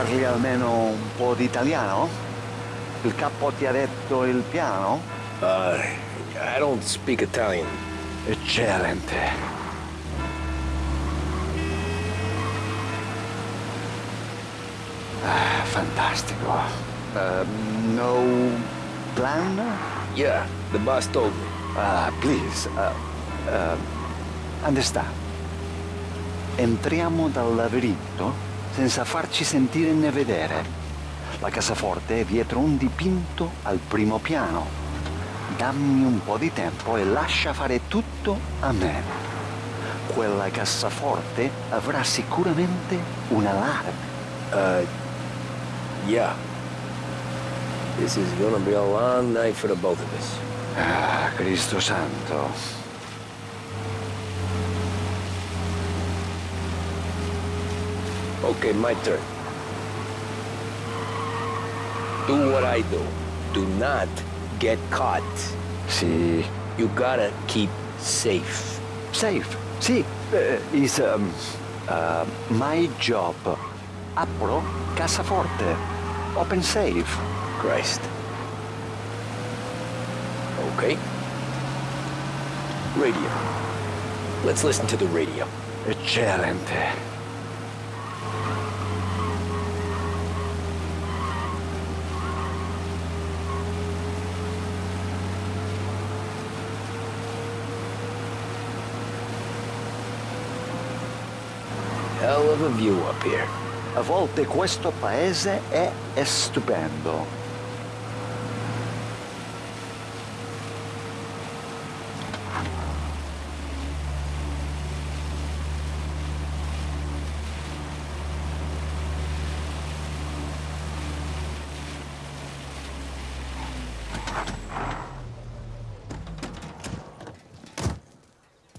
Parli almeno un po' di italiano? Il capo ti ha detto il piano? Uh, I don't speak Italian. Eccellente. Ah, fantastico. Uh, no plan? Yeah, the boss told me. Ah, please. Uh, uh, understand. Entriamo dal labirinto senza farci sentire né vedere. La cassaforte è dietro un dipinto al primo piano. Dammi un po' di tempo e lascia fare tutto a me. Quella cassaforte avrà sicuramente un allarme. Uh, yeah. This is gonna be a long night for the both of us. Ah, Cristo Santo. Okay, my turn. Do what I do. Do not get caught. Sì. You gotta keep safe. Safe. Sì. Uh, is um, uh, my job. Apro cassaforte. Open safe. Christ. Okay. Radio. Let's listen to the radio. Eccellente. Of a view up here. A volte questo paese è, è stupendo.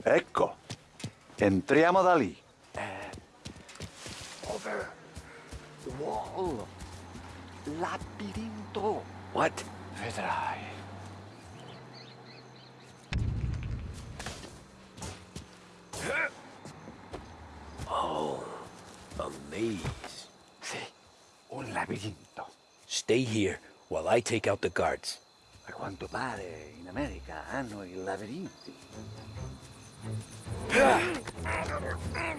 Ecco, entriamo da lì. The wall. Labirinto. What? Vedrai. Oh, a maze. Sì, un labirinto. Stay here while I take out the guards. A quanto pare in America hanno i labirinti.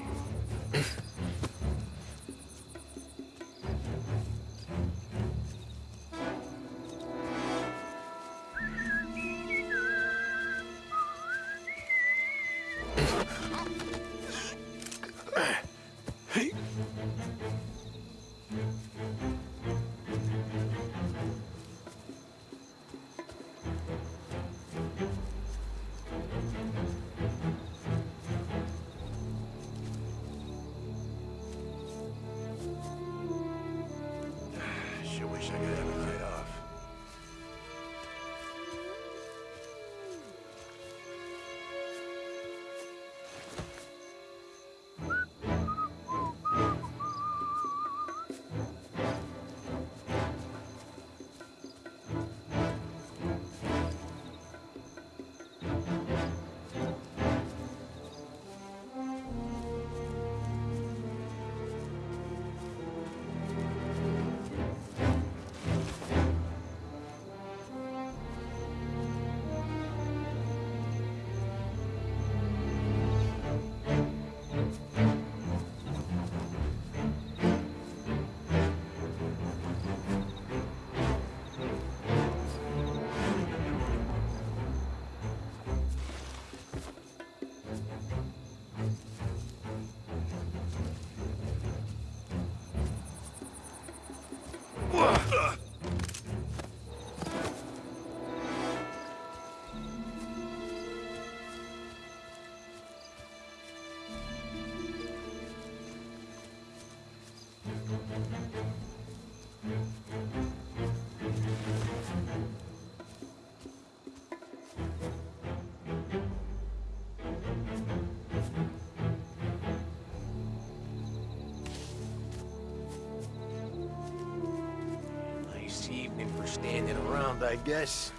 I guess.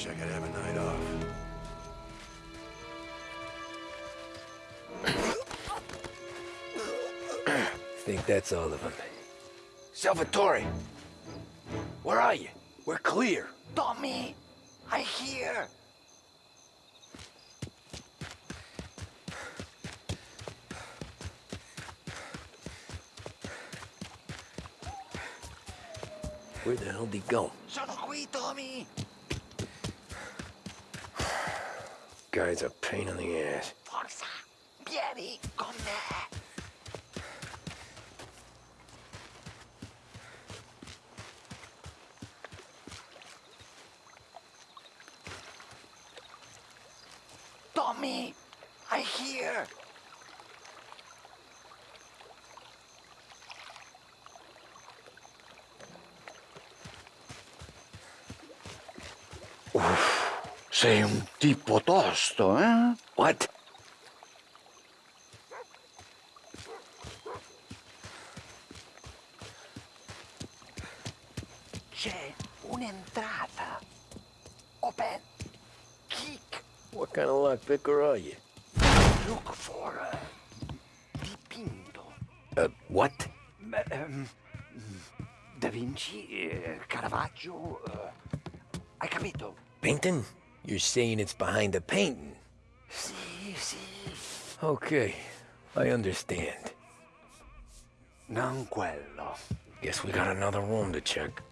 Wish I could have a night off. Think that's all of them. Salvatore! Where are you? We're clear. Tommy, I hear. Where the hell did he go? Sono qui, Tommy. Guy's a pain in the ass. Forza, vieni con me. Tommy, I hear. Sei un tipo tosto, eh? What? C'è un'entrata. Open. Kick. What kind of lockpicker are you? Look for a dipinto. Uh, what? Beh, ehm, da Vinci, eh, Caravaggio. eh, hai capito? Painting? You're saying it's behind the painting? Okay, I understand. Non quello. Guess we got another room to check.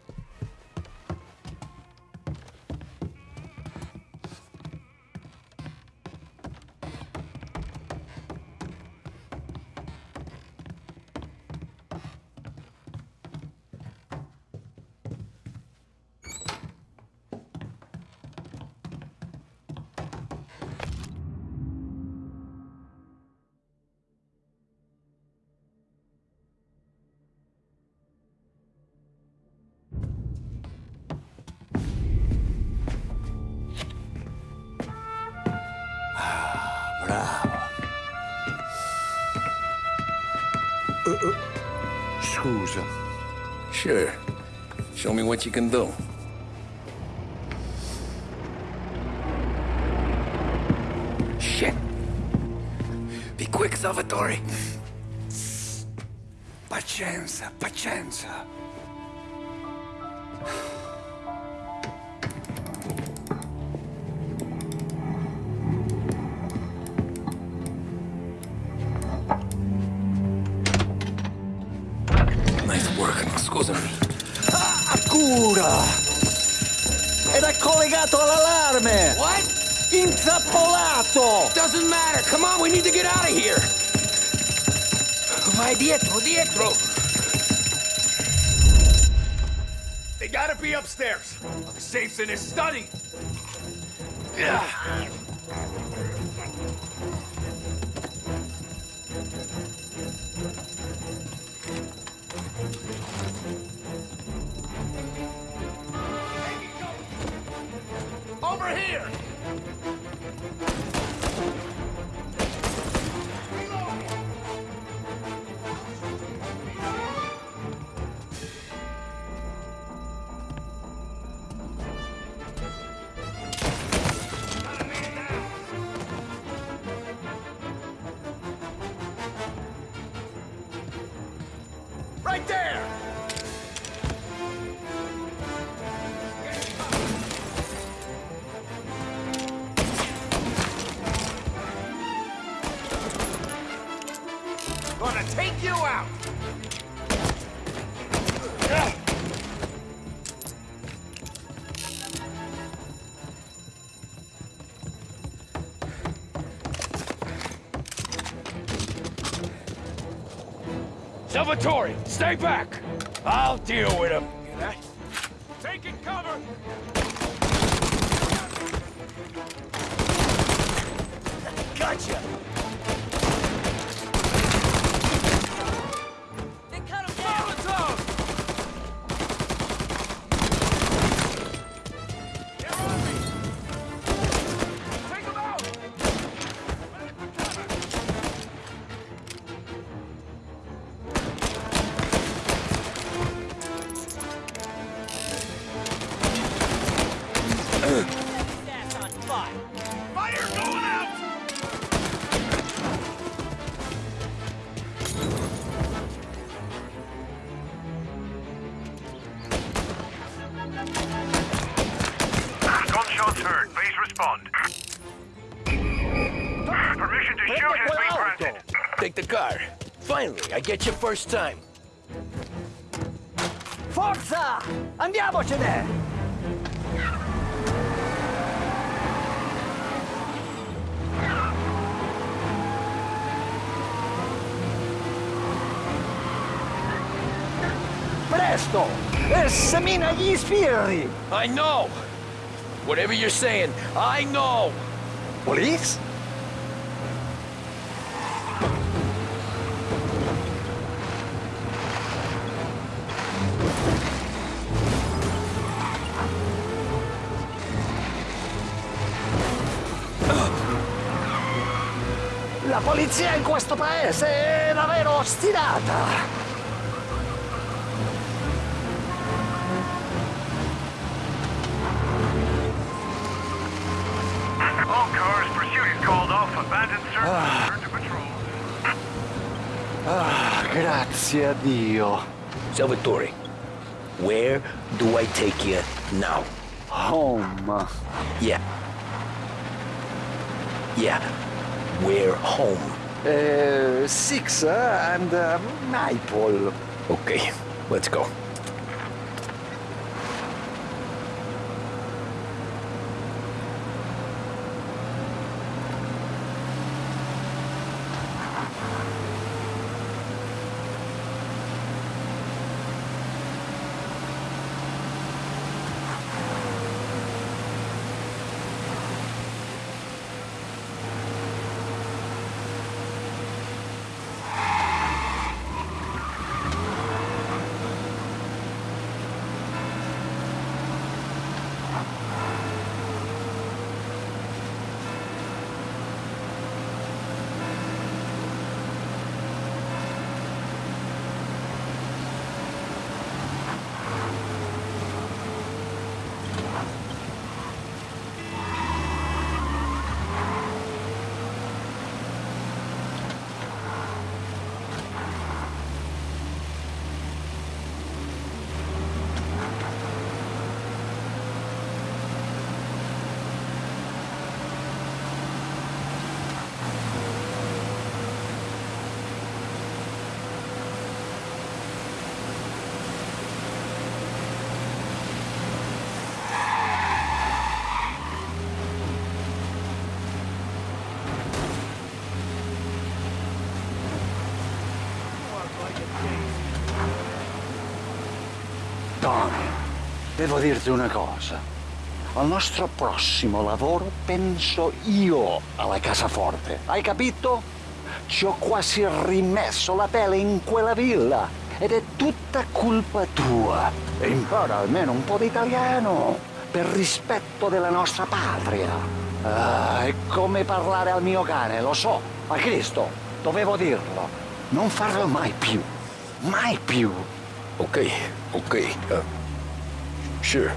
All'allarme! What? Intrappolato! Doesn't matter. Come on, we need to get out of here. Vai dietro, dietro. They gotta be upstairs. The safe's in his study. Over Salvatore, stay back! I'll deal with him. Get you first time. Forza! Andiamocene! Presto! Semina gli sbirri! I know! Whatever you're saying, I know! Police? Polizia in questo paese è davvero ostinata! All cars, pursuit is called off. Abandoned service. Return to patrol. Ah, grazie a Dio. Salvatore, where do I take you now? Home. Yeah. Yeah. Where home? Uh, six uh, and uh, Maple. Okay, let's go. Devo dirti una cosa. Al nostro prossimo lavoro penso io alla casaforte. Hai capito? Ci ho quasi rimesso la pelle in quella villa ed è tutta colpa tua. E impara almeno un po' di italiano per rispetto della nostra patria. Ah, è come parlare al mio cane, lo so. Ma Cristo, dovevo dirlo. Non farlo mai più. Mai più. Okay, okay. Uh, sure.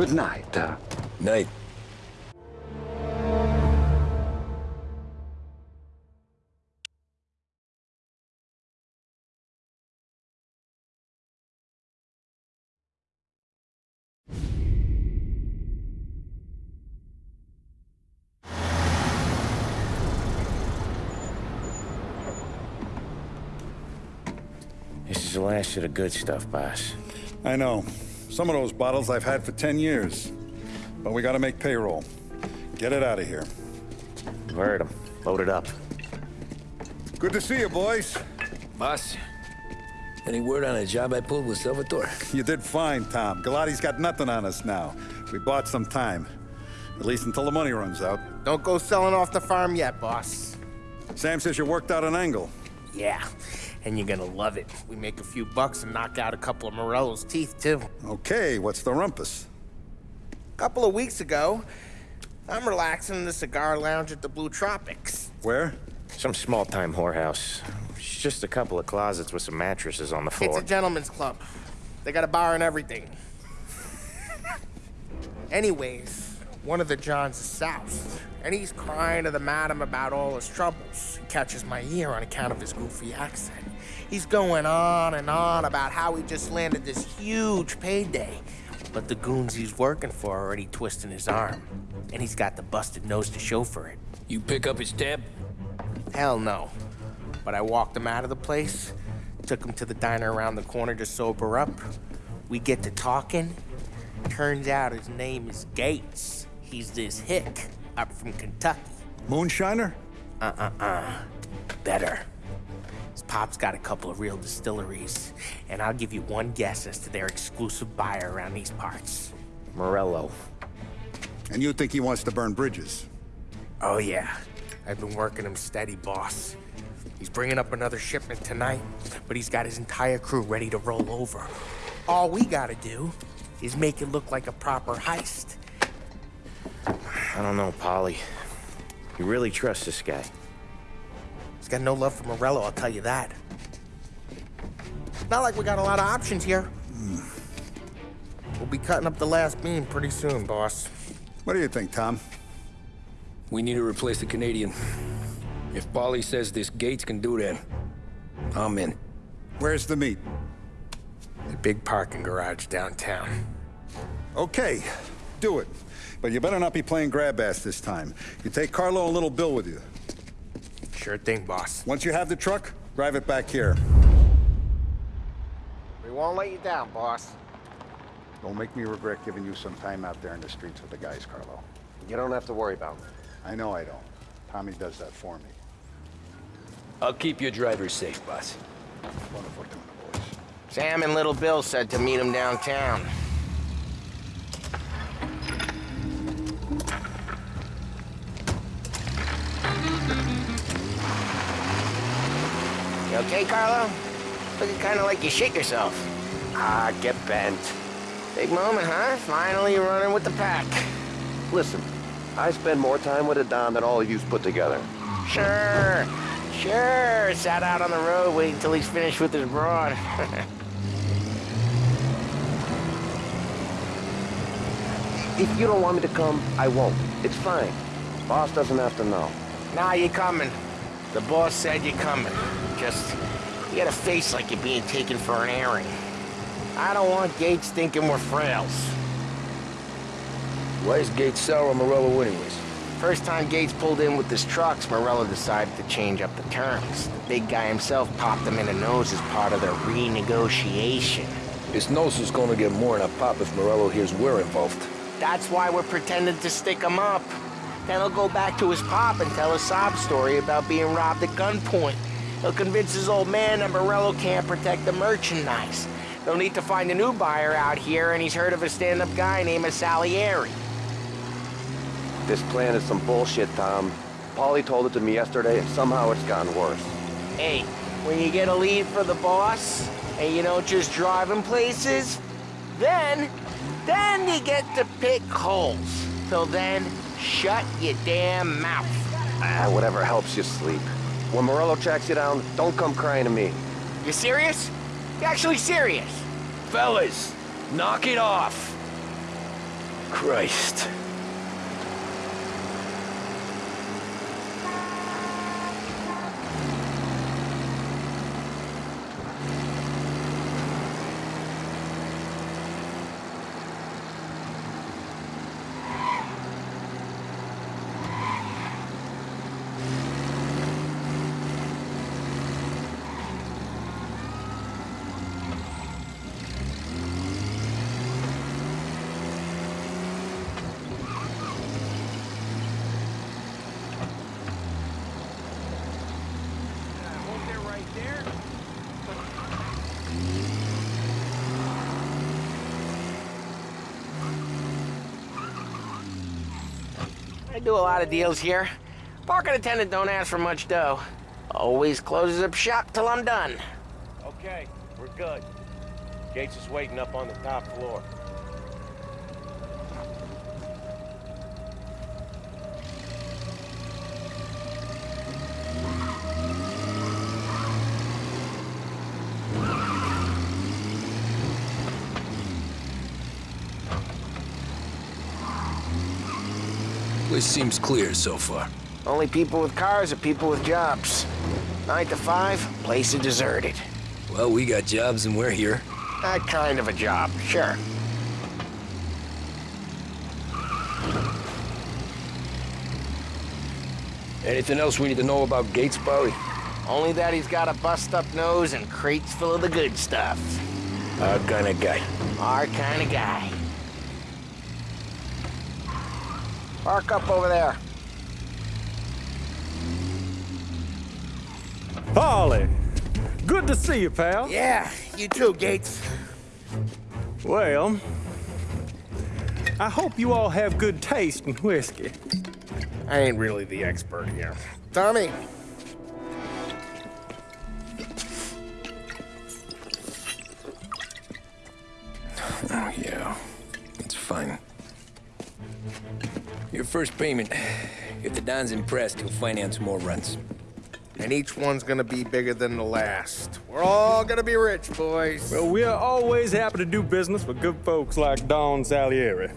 Good night. Uh, night. This is the last of the good stuff, boss. I know. Some of those bottles I've had for 10 years. But we gotta make payroll. Get it out of here. You've heard him. Load it up. Good to see you, boys. Boss, any word on a job I pulled with Salvatore? You did fine, Tom. Galati's got nothing on us now. We bought some time. At least until the money runs out. Don't go selling off the farm yet, boss. Sam says you worked out an angle. Yeah, and you're gonna love it. We make a few bucks and knock out a couple of Morello's teeth, too. Okay, what's the rumpus? A couple of weeks ago, I'm relaxing in the cigar lounge at the Blue Tropics. Where? Some small-time whorehouse. It's just a couple of closets with some mattresses on the floor. It's a gentleman's club. They got a bar and everything. Anyways, one of the Johns is south, and he's crying to the madam about all his troubles. He catches my ear on account of his goofy accent. He's going on and on about how he just landed this huge payday, but the goons he's working for are already twisting his arm, and he's got the busted nose to show for it. You pick up his tab? Hell no. But I walked him out of the place, took him to the diner around the corner to sober up. We get to talking. Turns out his name is Gates. He's this hick up from Kentucky. Moonshiner? Uh-uh-uh. Better. His pop's got a couple of real distilleries, and I'll give you one guess as to their exclusive buyer around these parts. Morello. And you think he wants to burn bridges? Oh, yeah. I've been working him steady, boss. He's bringing up another shipment tonight, but he's got his entire crew ready to roll over. All we gotta do is make it look like a proper heist. I don't know, Paulie. You really trust this guy? He's got no love for Morello, I'll tell you that. Not like we got a lot of options here. We'll be cutting up the last beam pretty soon, boss. What do you think, Tom? We need to replace the Canadian. If Paulie says this Gates can do that, I'm in. Where's the meet? The big parking garage downtown. Okay, do it. But you better not be playing grab ass this time. You take Carlo and Little Bill with you. Sure thing, boss. Once you have the truck, drive it back here. We won't let you down, boss. Don't make me regret giving you some time out there in the streets with the guys, Carlo. You don't have to worry about me. I know I don't. Tommy does that for me. I'll keep your drivers safe, boss. Wonderful tuna, boys. Sam and Little Bill said to meet him downtown. Okay, Carlo? Looking kind of like you shit yourself. Ah, get bent. Big moment, huh? Finally running with the pack. Listen, I spend more time with a Don than all of yous put together. Sure, sure. Sat out on the road waiting until he's finished with his broad. If you don't want me to come, I won't. It's fine. Boss doesn't have to know. nah, you coming. The boss said you're coming. Just, you got a face like you're being taken for an airing. I don't want Gates thinking we're frails. Why is Gates sour on Morello anyways? First time Gates pulled in with his trucks, Morello decided to change up the terms. The big guy himself popped him in the nose as part of the renegotiation. His nose is gonna get more than a pop if Morello hears we're involved. That's why we're pretending to stick him up. Then he'll go back to his pop and tell a sob story about being robbed at gunpoint. He'll convince his old man that Morello can't protect the merchandise. They'll need to find a new buyer out here, and he's heard of a stand-up guy named Salieri. This plan is some bullshit, Tom. Paulie told it to me yesterday, and somehow it's gotten worse. Hey, when you get a lead for the boss, and you don't just drive him places, then, then you get to pick holes. Till then, shut your damn mouth. Ah, whatever helps you sleep. When Morello tracks you down, don't come crying to me. You serious? You actually serious? Fellas, knock it off! Christ. Do a lot of deals here. Parking attendant don't ask for much dough. Always closes up shop till I'm done. Okay, we're good. Gates is waiting up on the top floor. Place seems clear so far. Only people with cars are people with jobs. Nine to five, place is deserted. Well, we got jobs and we're here. That kind of a job, sure. Anything else we need to know about Gates, Paulie? Only that he's got a bust-up nose and crates full of the good stuff. Our kind of guy. Our kind of guy. Park up over there. Paulie, good to see you, pal. Yeah, you too, Gates. Well, I hope you all have good taste in whiskey. I ain't really the expert here. Tommy, first payment. If the Don's impressed, he'll finance more runs. and each one's gonna be bigger than the last. We're all gonna be rich, boys. Well, we are always happy to do business with good folks like Don Salieri.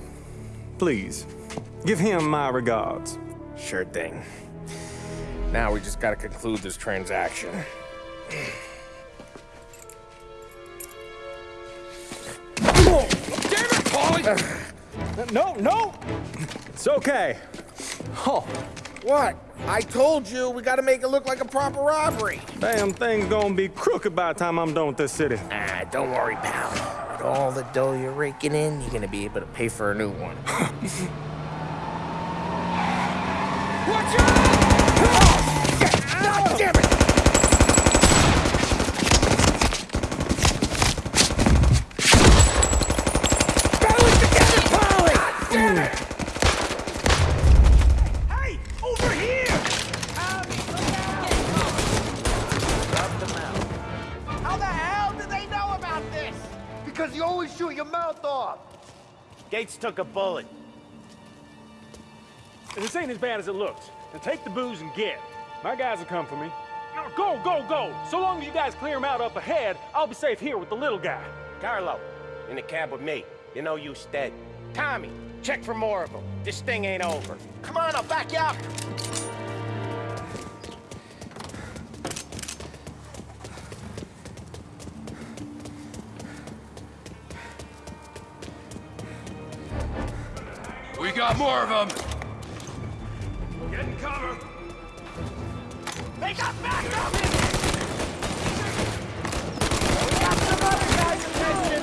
Please, give him my regards. Sure thing. Now we just gotta conclude this transaction. Damn it, Paulie! no, no! It's okay. Oh, What? I told you we gotta make it look like a proper robbery. damn thing's gonna be crooked by the time I'm done with this city. Ah, don't worry, pal. With all the dough you're raking in, you're gonna be able to pay for a new one. Watch out! God damn it! Gates took a bullet. This ain't as bad as it looks. Now take the booze and get. My guys will come for me. Go, go, go! So long as you guys clear him out up ahead, I'll be safe here with the little guy. Carlo, in the cab with me. You know you stead. Tommy, check for more of them. This thing ain't over. Come on, I'll back you up. We got more of them. Getting cover. They got back up! We got some other guys attention!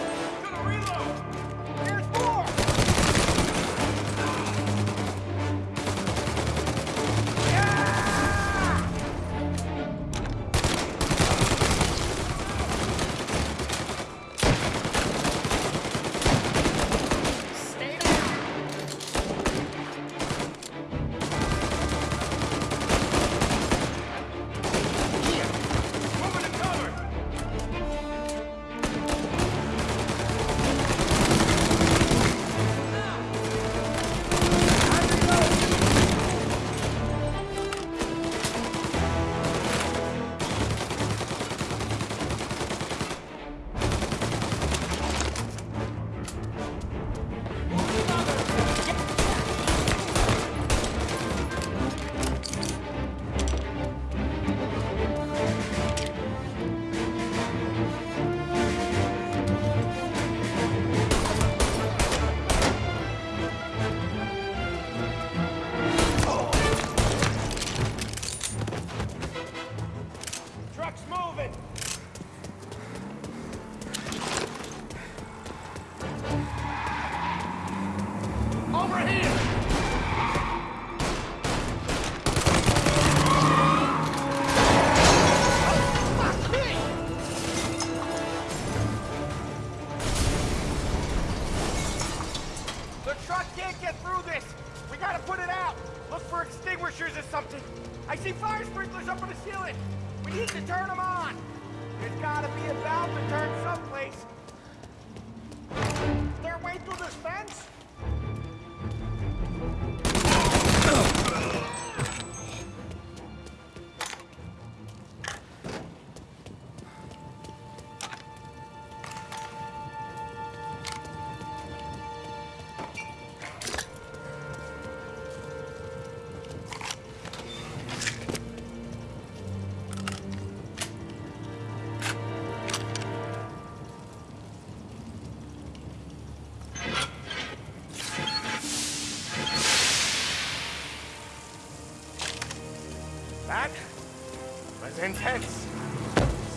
Intense.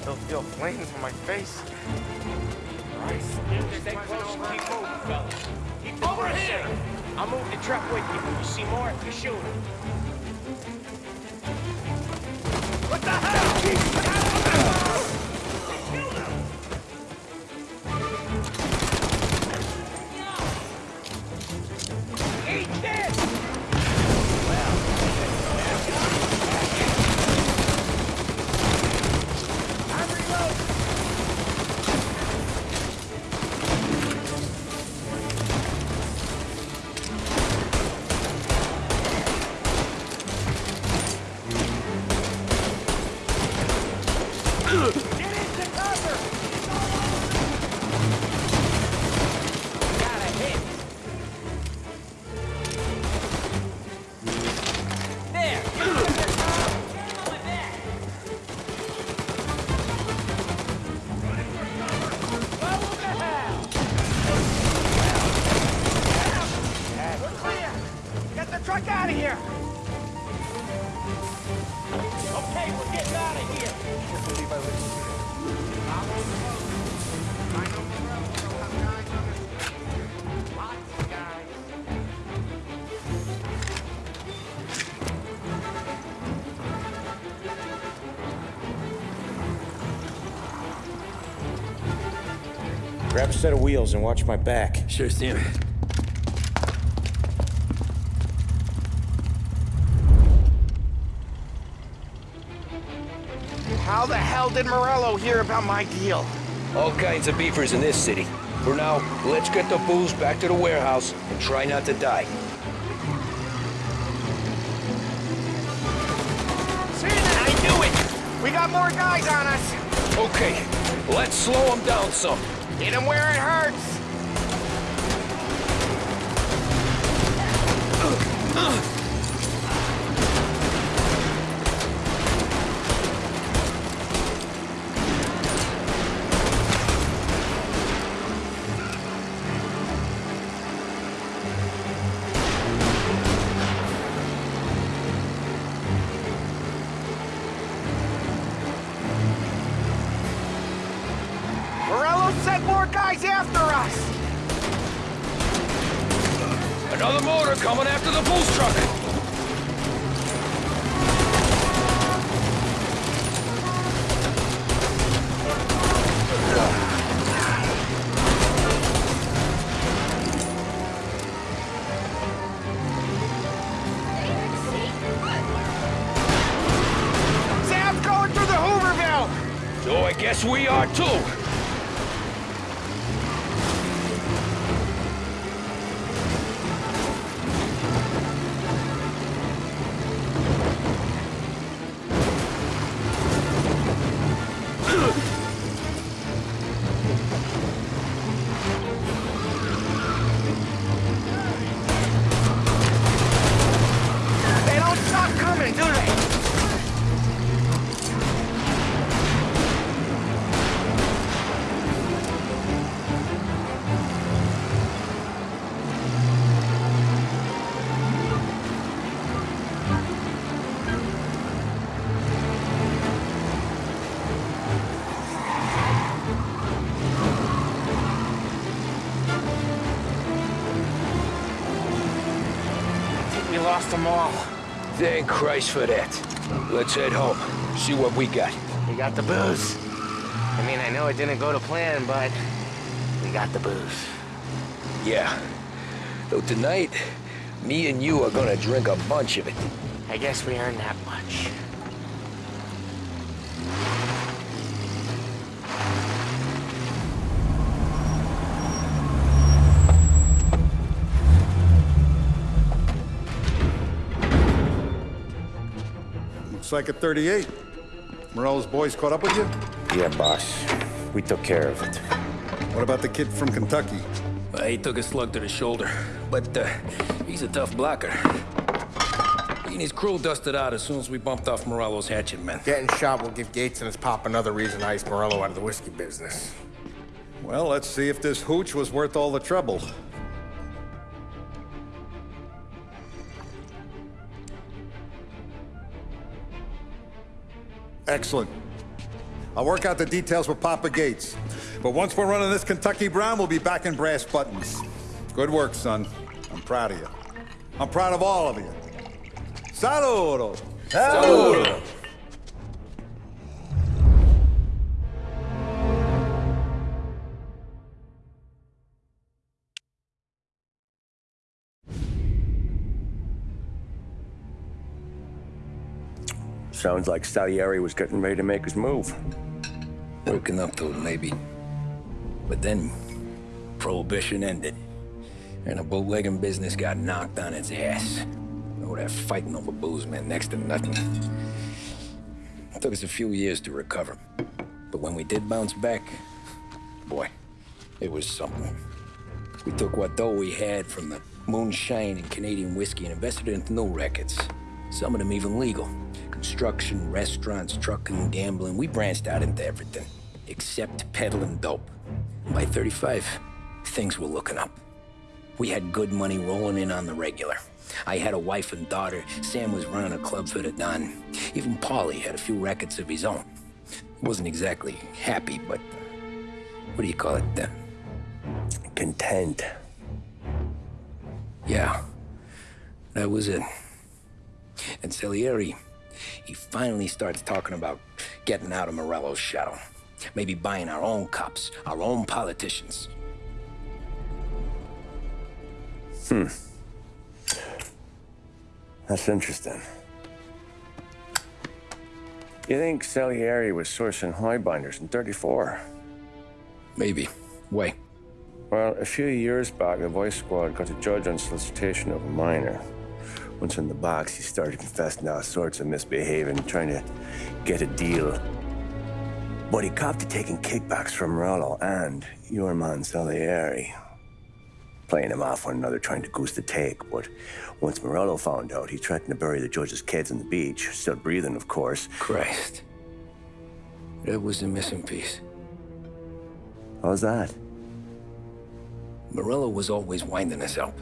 Still feel flames on my face. Grab a set of wheels and watch my back. Sure, Sam. How the hell did Morello hear about my deal? All kinds of beefers in this city. For now, let's get the booze back to the warehouse and try not to die. See? I knew it! We got more guys on us! Okay, let's slow them down some. Hit him where it hurts! Christ for that. Let's head home. See what we got. We got the booze. I mean, I know it didn't go to plan, but we got the booze. Yeah. Though tonight, Me and you are gonna drink a bunch of it. I guess we earned that much. Like a 38. Morello's boys caught up with you? Yeah, boss. We took care of it. What about the kid from Kentucky? Well, he took a slug to the shoulder, but uh, he's a tough blocker. He and his crew dusted out as soon as we bumped off Morello's hatchet men. Getting shot will give Gates and his pop another reason to ice Morello out of the whiskey business. Well, let's see if this hooch was worth all the trouble. Excellent. I'll work out the details with Papa Gates. But once we're running this Kentucky Brown, we'll be back in brass buttons. Good work, son. I'm proud of you. I'm proud of all of you. Saludo! Saludo! Sounds like Salieri was getting ready to make his move. Working up to it, maybe. But then, Prohibition ended. And the bootlegging business got knocked on its ass. Oh, that fighting over booze meant next to nothing. It took us a few years to recover. But when we did bounce back, boy, it was something. We took what dough we had from the moonshine and Canadian whiskey and invested it into new records. Some of them even legal. Construction, restaurants, trucking, gambling. We branched out into everything. Except peddling dope. By 35, things were looking up. We had good money rolling in on the regular. I had a wife and daughter. Sam was running a club for the Don. Even Paulie had a few records of his own. Wasn't exactly happy, but... What do you call it? Uh, Content. yeah. That was it. And Salieri, he finally starts talking about getting out of Morello's shadow. Maybe buying our own cops, our own politicians. Hmm. That's interesting. You think Salieri was sourcing highbinders in 34? Maybe. Why? Well, a few years back, the Vice Squad got a judge on solicitation of a minor. Once in the box, he started confessing all sorts of misbehaving, trying to get a deal. But he copped to taking kickbacks from Morello and your man Salieri. Playing him off one another, trying to goose the take. But once Morello found out, he threatened to bury the judge's kids on the beach. Still breathing, of course. Christ. That was the missing piece. How's that? Morello was always winding us up.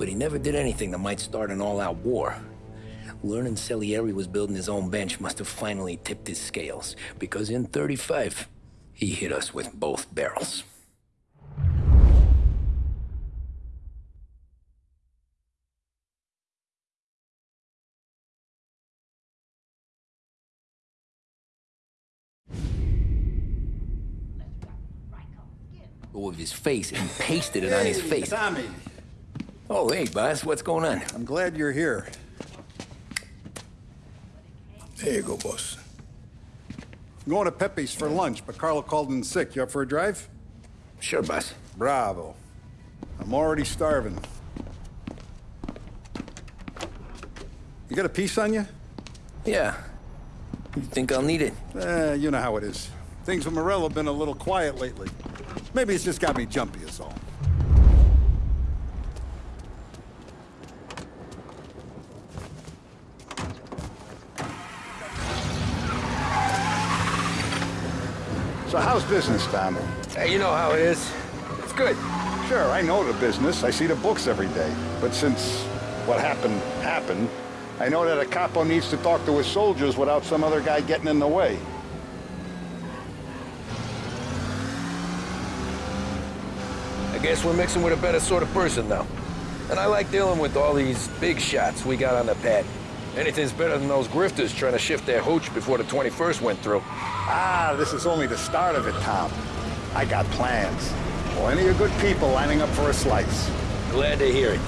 But he never did anything that might start an all-out war. Learning Salieri was building his own bench must have finally tipped his scales. Because in 35, he hit us with both barrels. With his face and pasted it on his face. Tommy. Oh, hey, boss, what's going on? I'm glad you're here. There you go, boss. I'm going to Pepe's for lunch, but Carlo called in sick. You up for a drive? Sure, boss. Bravo. I'm already starving. You got a piece on you? Yeah. You think I'll need it? Eh, you know how it is. Things with Morello have been a little quiet lately. Maybe it's just got me jumpy is all. So how's business, Tommy? Hey, you know how it is. It's good. Sure, I know the business. I see the books every day. But since what happened happened, I know that a capo needs to talk to his soldiers without some other guy getting in the way. I guess we're mixing with a better sort of person now. And I like dealing with all these big shots we got on the pad. Anything's better than those grifters trying to shift their hooch before the 21st went through. Ah, this is only the start of it, Tom. I got plans. Plenty of good people lining up for a slice. Glad to hear it.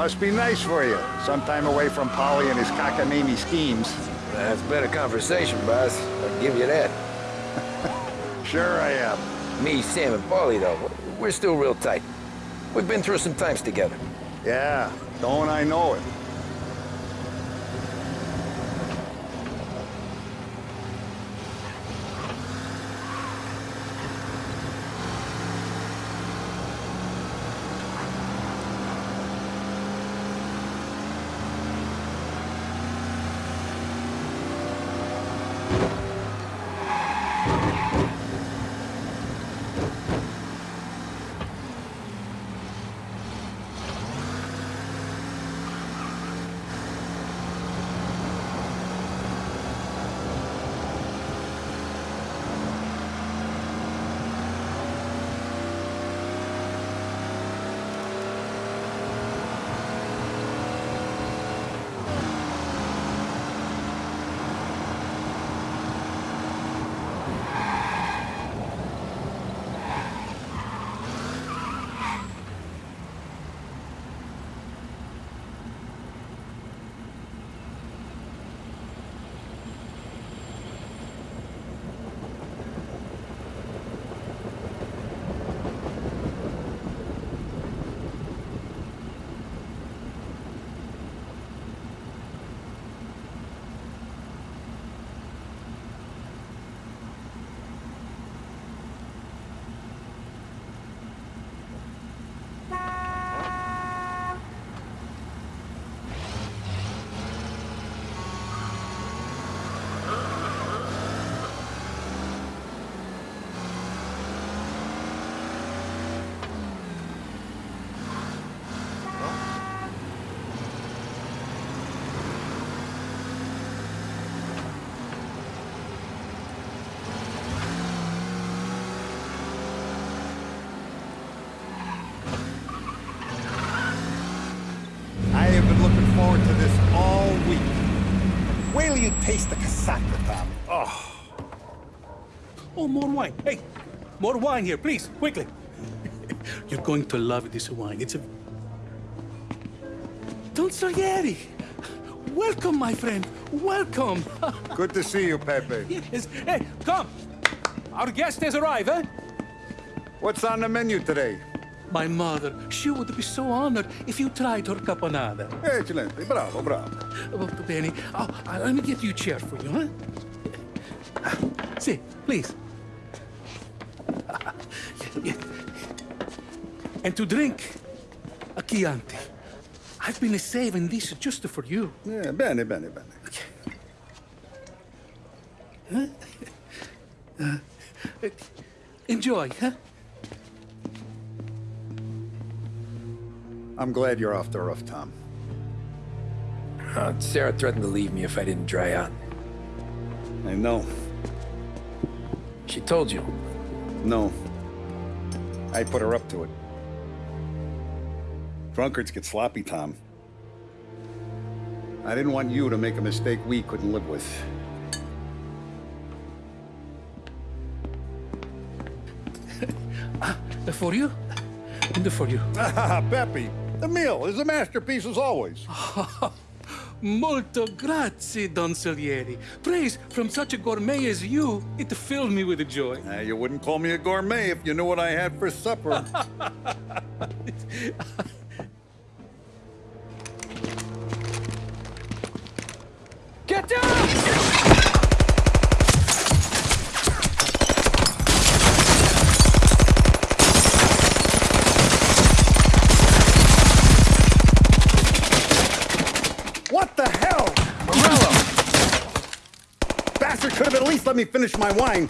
Must be nice for you. Sometime away from Paulie and his cockamamie schemes. That's better conversation, boss. I'll give you that. Sure I am. Me, Sam, and Paulie, though, we're still real tight. We've been through some times together. Yeah, don't I know it. Wine. Hey, more wine here, please, quickly. You're going to love this wine. It's a... Don Salieri! Welcome, my friend. Welcome. Good to see you, Pepe. yes. Hey, come. Our guest has arrived, eh? What's on the menu today? My mother, she would be so honored if you tried her caponata. Excellent. Bravo, bravo. Molto bene. Oh, uh, let me get you a chair for you, huh? Sit, please. And to drink, a Chianti. I've been saving this just for you. Yeah, bene, bene, bene. Huh? Uh, enjoy, huh? I'm glad you're off the roof, Tom. Uh, Sarah threatened to leave me if I didn't dry out. I know. She told you? No. I put her up to it. Drunkards get sloppy, Tom. I didn't want you to make a mistake we couldn't live with. For you, and for you. Ah, Pepe, the meal is a masterpiece as always. Molto grazie, Don Salieri. Praise from such a gourmet as you, it filled me with joy. Uh, you wouldn't call me a gourmet if you knew what I had for supper. Get down! what the hell? Morello! Bastard could have at least let me finish my wine.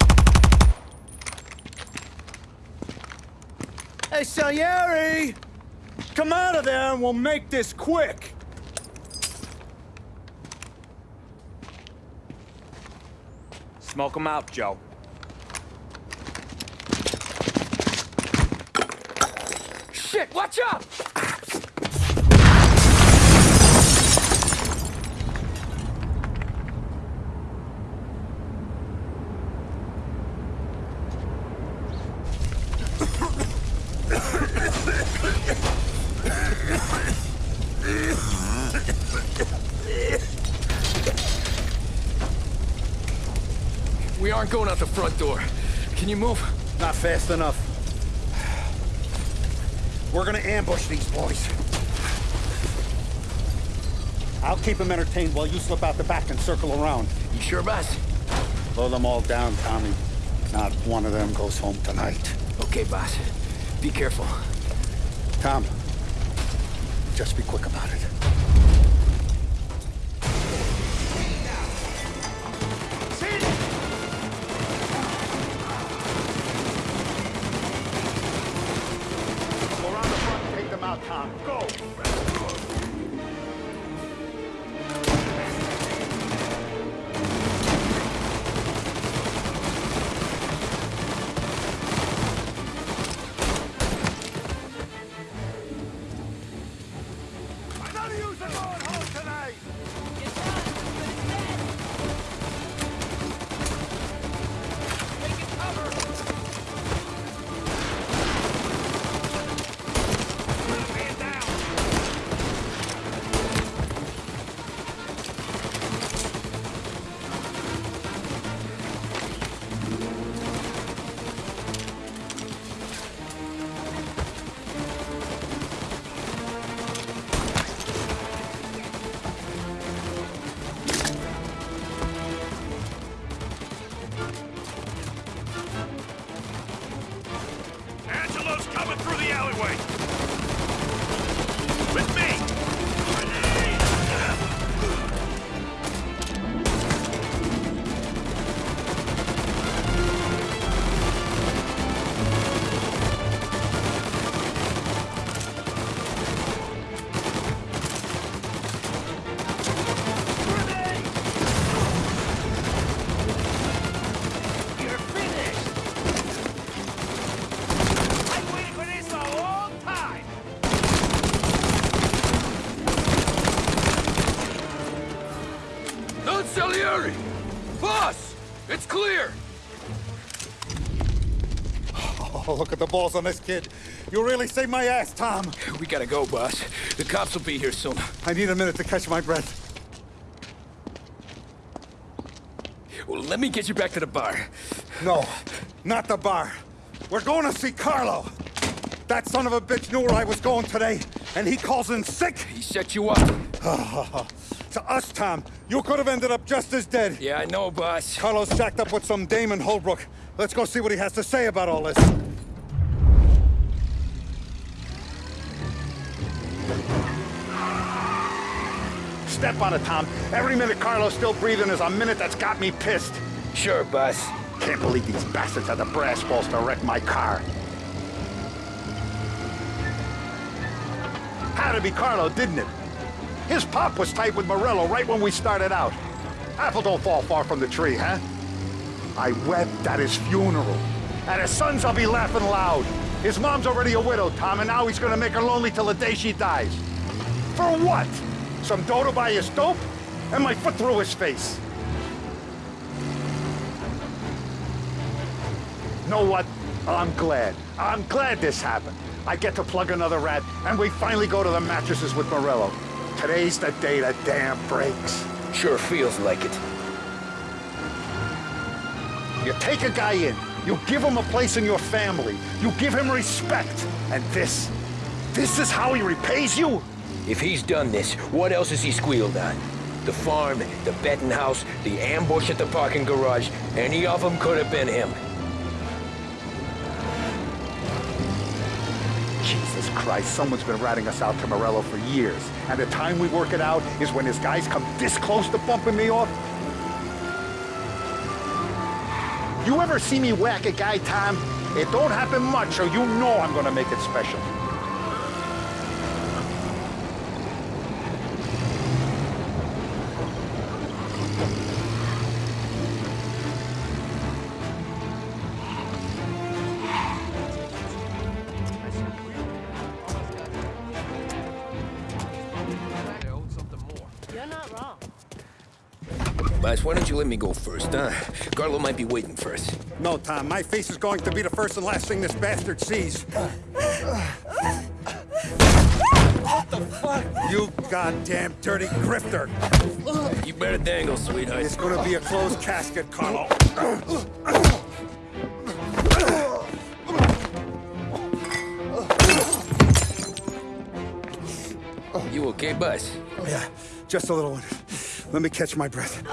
Hey, Salieri! Come out of there and we'll make this quick. Smoke him out, Joe. Shit, watch out! We aren't going out the front door. Can you move? Not fast enough. We're gonna ambush these boys. I'll keep them entertained while you slip out the back and circle around. You sure, boss? Blow them all down, Tommy. Not one of them goes home tonight. Okay, boss. Be careful. Tom, just be quick about it. The balls on this kid. You really saved my ass, Tom. We gotta go, boss. The cops will be here soon. I need a minute to catch my breath. Well, let me get you back to the bar. No, not the bar. We're going to see Carlo. That son of a bitch knew where I was going today, and he calls in sick. He set you up. to us, Tom, you could have ended up just as dead. Yeah, I know, boss. Carlo's jacked up with some dame in Holbrook. Let's go see what he has to say about all this. Step on it, Tom. Every minute Carlo's still breathing is a minute that's got me pissed. Sure, boss. Can't believe these bastards had the brass balls to wreck my car. Had to be Carlo, didn't it? His pop was tight with Morello right when we started out. Apple don't fall far from the tree, huh? I wept at his funeral. At his son's, I'll be laughing loud. His mom's already a widow, Tom, and now he's gonna make her lonely till the day she dies. For what? Some dodo buy his dope? And my foot through his face. Know what? I'm glad. I'm glad this happened. I get to plug another rat, and we finally go to the mattresses with Morello. Today's the day the dam breaks. Sure feels like it. You take a guy in, you give him a place in your family, you give him respect, and this, this is how he repays you? If he's done this, what else has he squealed on? The farm, the betting house, the ambush at the parking garage, any of them could have been him. Jesus Christ, someone's been ratting us out to Morello for years. And the time we work it out is when his guys come this close to bumping me off? You ever see me whack a guy, Tom? It don't happen much, or you know I'm gonna make it special. Let me go first, huh? Carlo might be waiting for us. No, Tom, my face is going to be the first and last thing this bastard sees. What the fuck? You goddamn dirty grifter! You better dangle, sweetheart. It's gonna be a closed casket, Carlo. You okay, Buzz? Oh, yeah, just a little one. Let me catch my breath.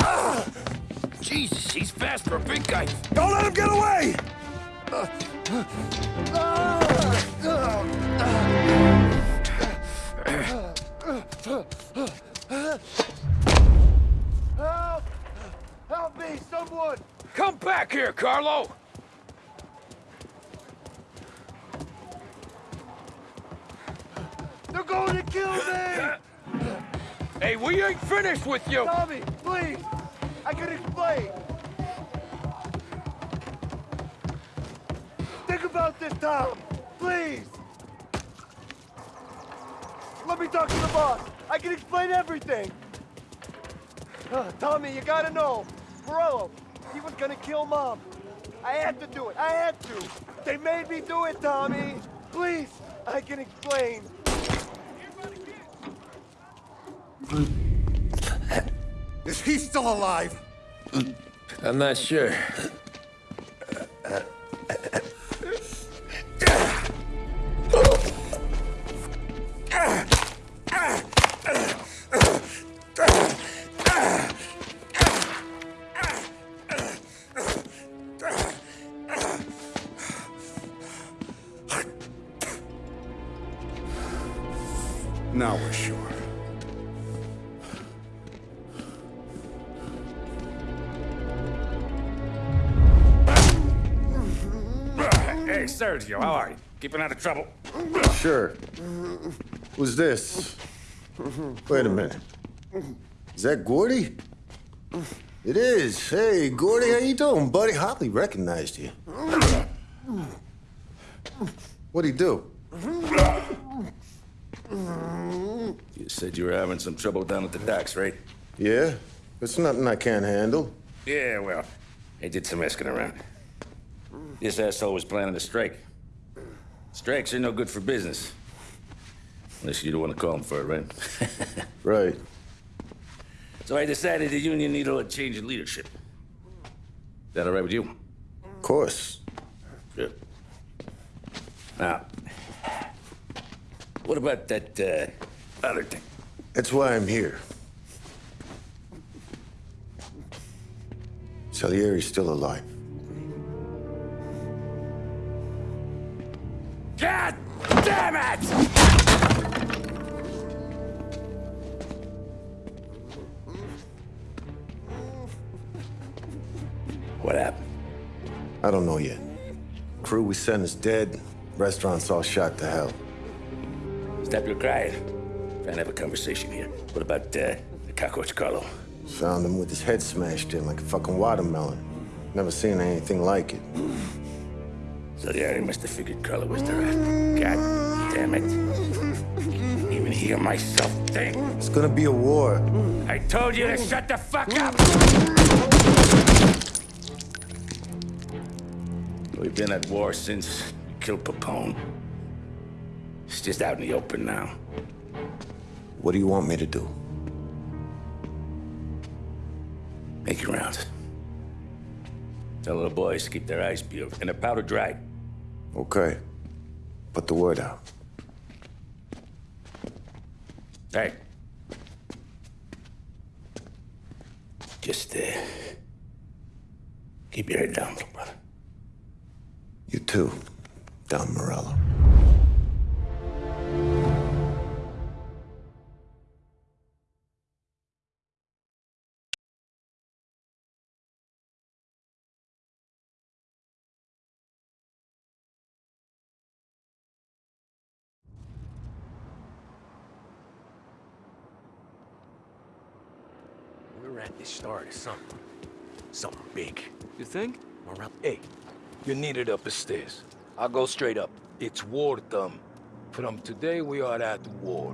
Jesus, he's fast for a big guy. Don't let him get away! Help! Help me, someone! Come back here, Carlo! They're going to kill me! Hey, we ain't finished with you! Tommy, please! I can explain! Think about this, Tom! Please! Let me talk to the boss! I can explain everything! Uh, Tommy, you gotta know! Morello, he was gonna kill Mom! I had to do it! I had to! They made me do it, Tommy! Please! I can explain! Is he still alive? I'm not sure. Keeping out of trouble? Sure. Who's this? Wait a minute. Is that Gordy? It is. Hey, Gordy, how you doing, buddy? Hardly recognized you. What'd he do? You said you were having some trouble down at the docks, right? Yeah? It's nothing I can't handle. Yeah, well, I did some asking around. This asshole was planning a strike. Strikes are no good for business. Unless you don't want to call him for it, right? right. So I decided the union needed a change in leadership. Is that all right with you? Of course. Good. Now, what about that uh, other thing? That's why I'm here. Salieri's still alive. God damn it! What happened? I don't know yet. Crew we sent is dead. Restaurant's all shot to hell. Stop your crying. Trying to have a conversation here. What about uh, the cockroach Carlo? Found him with his head smashed in like a fucking watermelon. Never seen anything like it. So yeah, he must have figured Carlo was the rat. God damn it. Even hear myself think. It's gonna be a war. I told you to shut the fuck up! We've been at war since you killed Papone. It's just out in the open now. What do you want me to do? Make your rounds. Tell the boys to keep their eyes peeled and their powder dry. Okay. Put the word out. Hey. Just, uh, keep your head down, little brother. You too, Don Morello. Start of something. Something big. You think? Morel, hey, you're needed up the stairs. I'll go straight up. It's war time. From today, we are at war.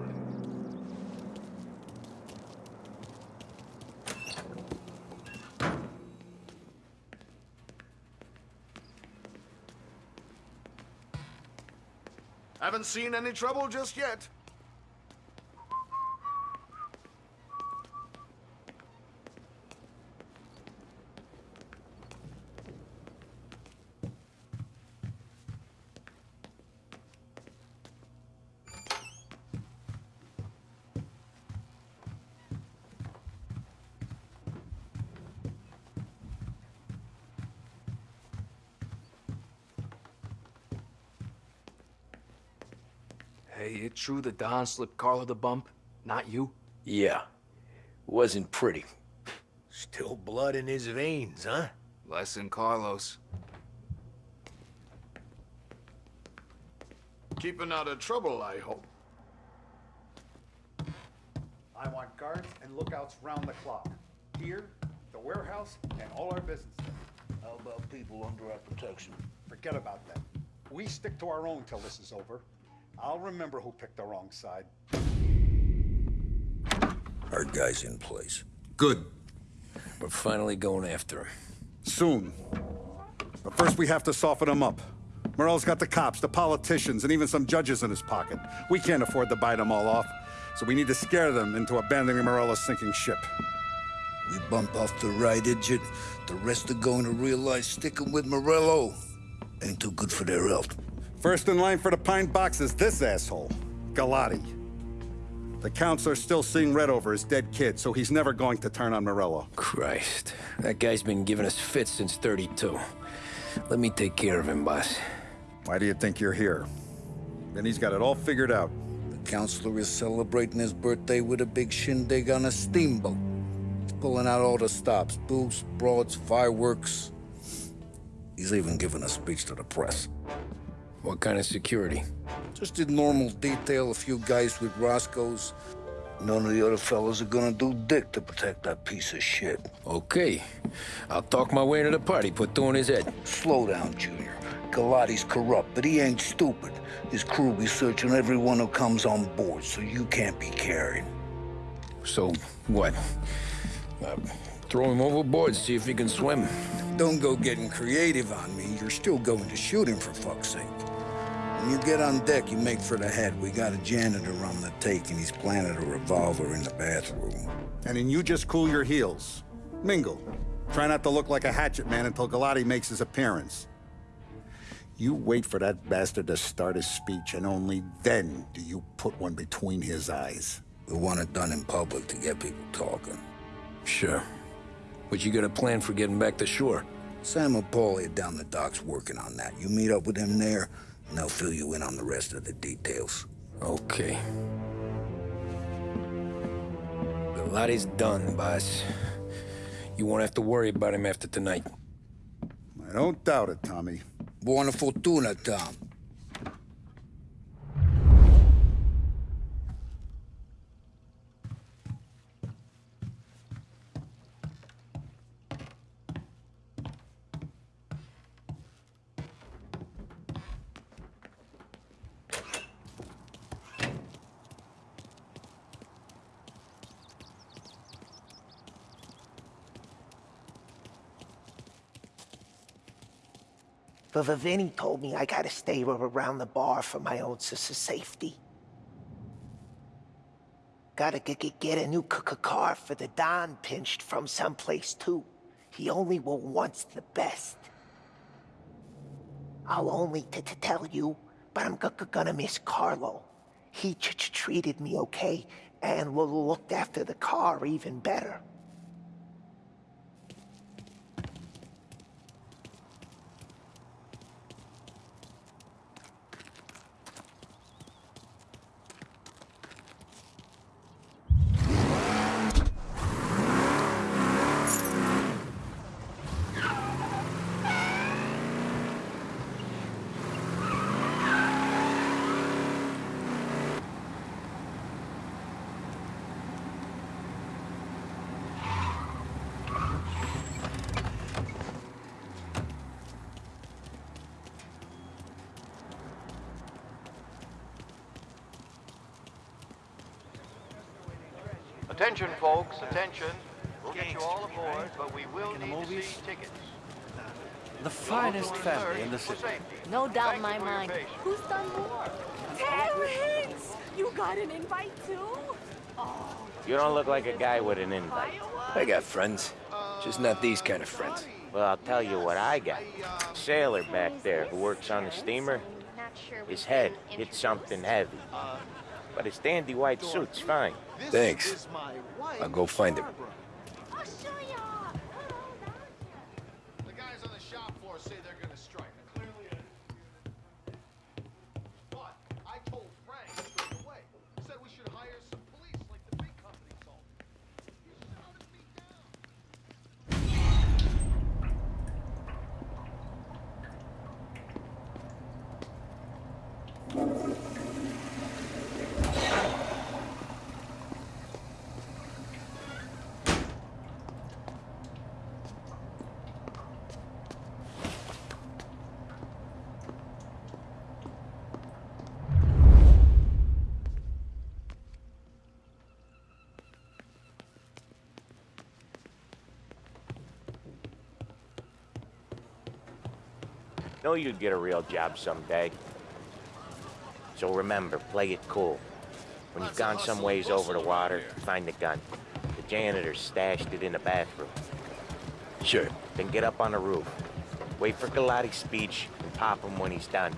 Haven't seen any trouble just yet. Hey, it true that Don slipped Carlo the bump? Not you? Yeah. Wasn't pretty. Still blood in his veins, huh? Less than Carlos. Keeping out of trouble, I hope. I want guards and lookouts round the clock. Here, the warehouse, and all our businesses. How about people under our protection? Forget about that. We stick to our own till this is over. I'll remember who picked the wrong side. Our guy's in place. Good. We're finally going after him. Soon. But first we have to soften him up. Morello's got the cops, the politicians, and even some judges in his pocket. We can't afford to bite them all off, so we need to scare them into abandoning Morello's sinking ship. We bump off the right idiot, the rest are going to realize sticking with Morello ain't too good for their health. First in line for the pine box is this asshole, Galati. The counselor's still seeing red over his dead kid, so he's never going to turn on Morello. Christ. That guy's been giving us fits since 32. Let me take care of him, boss. Why do you think you're here? Then he's got it all figured out. The counselor is celebrating his birthday with a big shindig on a steamboat. He's pulling out all the stops, booze, broads, fireworks. He's even giving a speech to the press. What kind of security? Just in normal detail, a few guys with Roscoe's. None of the other fellas are gonna do dick to protect that piece of shit. Okay. I'll talk my way into the party, put two in his head. Slow down, Junior. Galati's corrupt, but he ain't stupid. His crew be searching everyone who comes on board, so you can't be carried. So, what? Uh, throw him overboard, see if he can swim. Don't go getting creative on me. You're still going to shoot him, for fuck's sake. When you get on deck, you make for the head. We got a janitor on the take, and he's planted a revolver in the bathroom. And then you just cool your heels. Mingle. Try not to look like a hatchet man until Galati makes his appearance. You wait for that bastard to start his speech, and only then do you put one between his eyes. We want it done in public to get people talking. Sure. But you got a plan for getting back to shore? Sam and Paulie are down the docks working on that. You meet up with them there, and they'll fill you in on the rest of the details. Okay. Galati's done, boss. You won't have to worry about him after tonight. I don't doubt it, Tommy. Buona fortuna, Tom. But Vivini told me I gotta stay around the bar for my own safety. Gotta get, a new car for the Don pinched from someplace too. He only will wants the best. I'll only tell you, but I'm gonna miss Carlo. He treated me okay and looked after the car even better. Attention, folks, attention. We'll get you all aboard, but we will need to see tickets. The finest family in the city. No doubt in my mind. Who's done more? Terrence! You got an invite too? Oh. You don't look like a guy with an invite. I got friends. Just not these kind of friends. Well, I'll tell you what I got. Sailor back there who works on the steamer. His head hit something heavy. But his dandy white suit's fine. Thanks. I'll go find him. Know you'd get a real job someday. So remember, play it cool. When you've gone some ways over the water, find the gun. The janitor stashed it in the bathroom. Sure. Then get up on the roof. Wait for Galati's speech and pop him when he's done.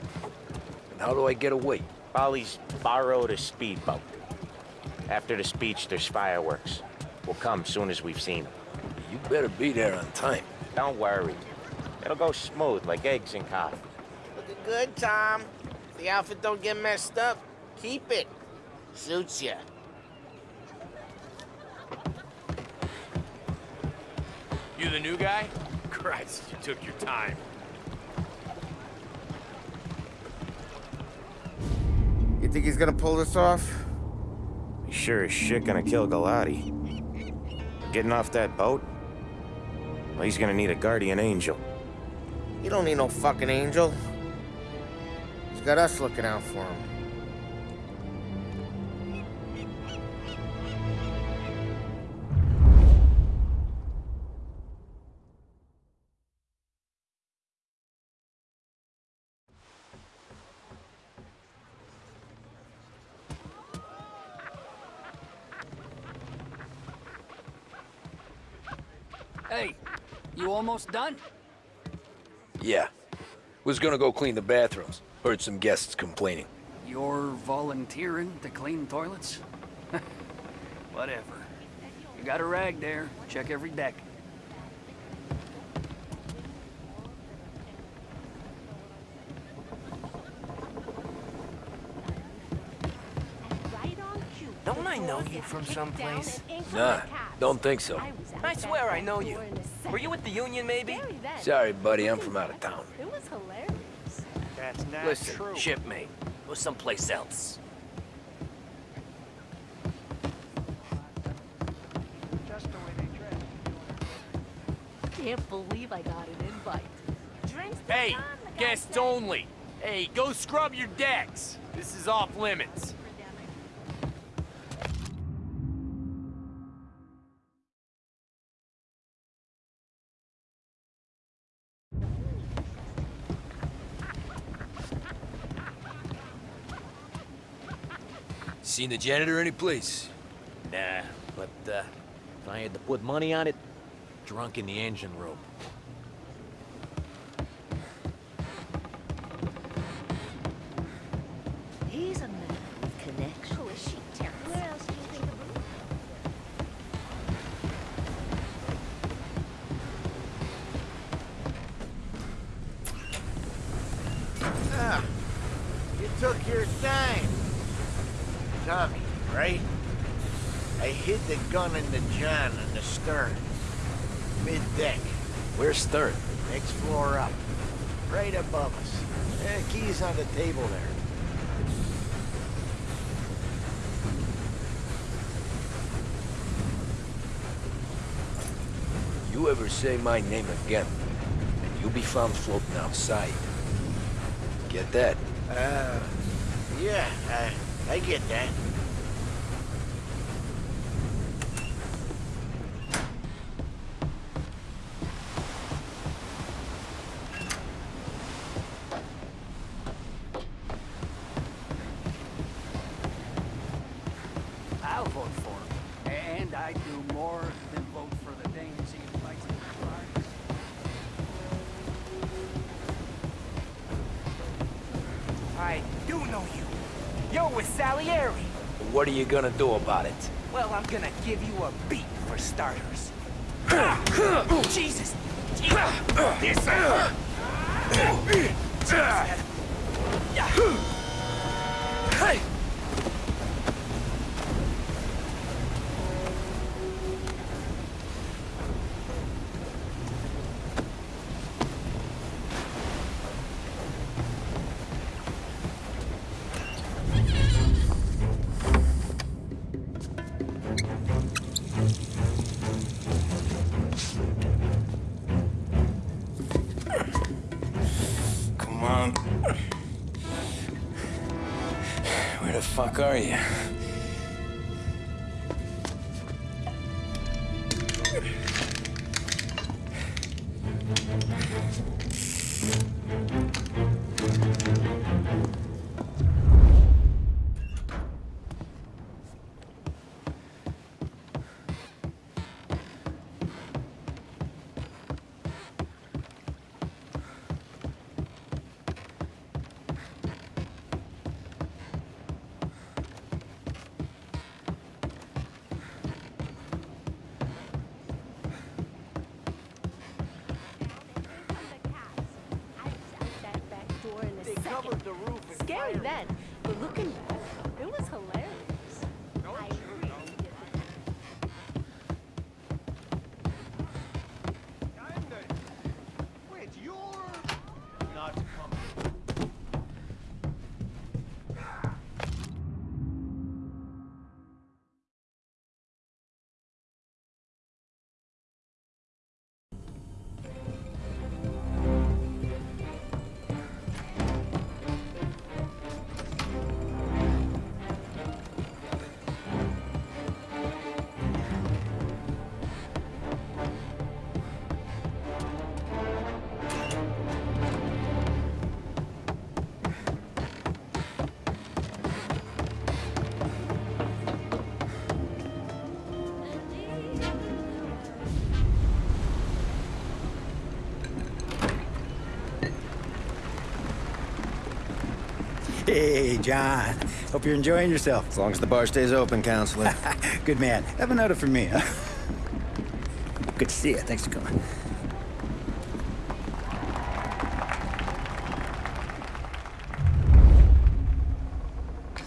And how do I get away? Paulie's borrowed a speedboat. After the speech, there's fireworks. We'll come soon as we've seen them. You better be there on time. Don't worry. It'll go smooth like eggs and coffee. Looking good, Tom. If the outfit don't get messed up, keep it. Suits ya. You the new guy? Christ, you took your time. You think he's gonna pull this off? He sure as shit gonna kill Galati. Getting off that boat? Well, he's gonna need a guardian angel. Don't need no fucking angel. He's got us looking out for him. Hey, you almost done? Yeah. Was gonna go clean the bathrooms. Heard some guests complaining. You're volunteering to clean toilets? Whatever. You got a rag there. Check every deck. Don't I know you from someplace? Nah, don't think so. I swear I know you. Were you with the Union, maybe? Sorry, buddy, I'm from out of town. It was hilarious. That's not Listen, true. shipmate, Go someplace else. Can't believe I got an invite. Drinks to Hey, come, guests only. Hey, go scrub your decks. This is off limits. Seen the janitor any place? Nah, but uh, if I had to put money on it, drunk in the engine room. Stern? Next floor up. Right above us. Eh, keys on the table there. You ever say my name again, and you'll be found floating outside. Get that? Uh, yeah, I, I get that. I'll vote for him. And I do more than vote for the dames he invites to his parties. I do know you. You're with Salieri. What are you gonna do about it? Well, I'm gonna give you a beat for starters. Jesus! Jesus! This Are you? Hey, John. Hope you're enjoying yourself. As long as the bar stays open, counselor. Good man. Have a another for me, huh? Good to see you. Thanks for coming.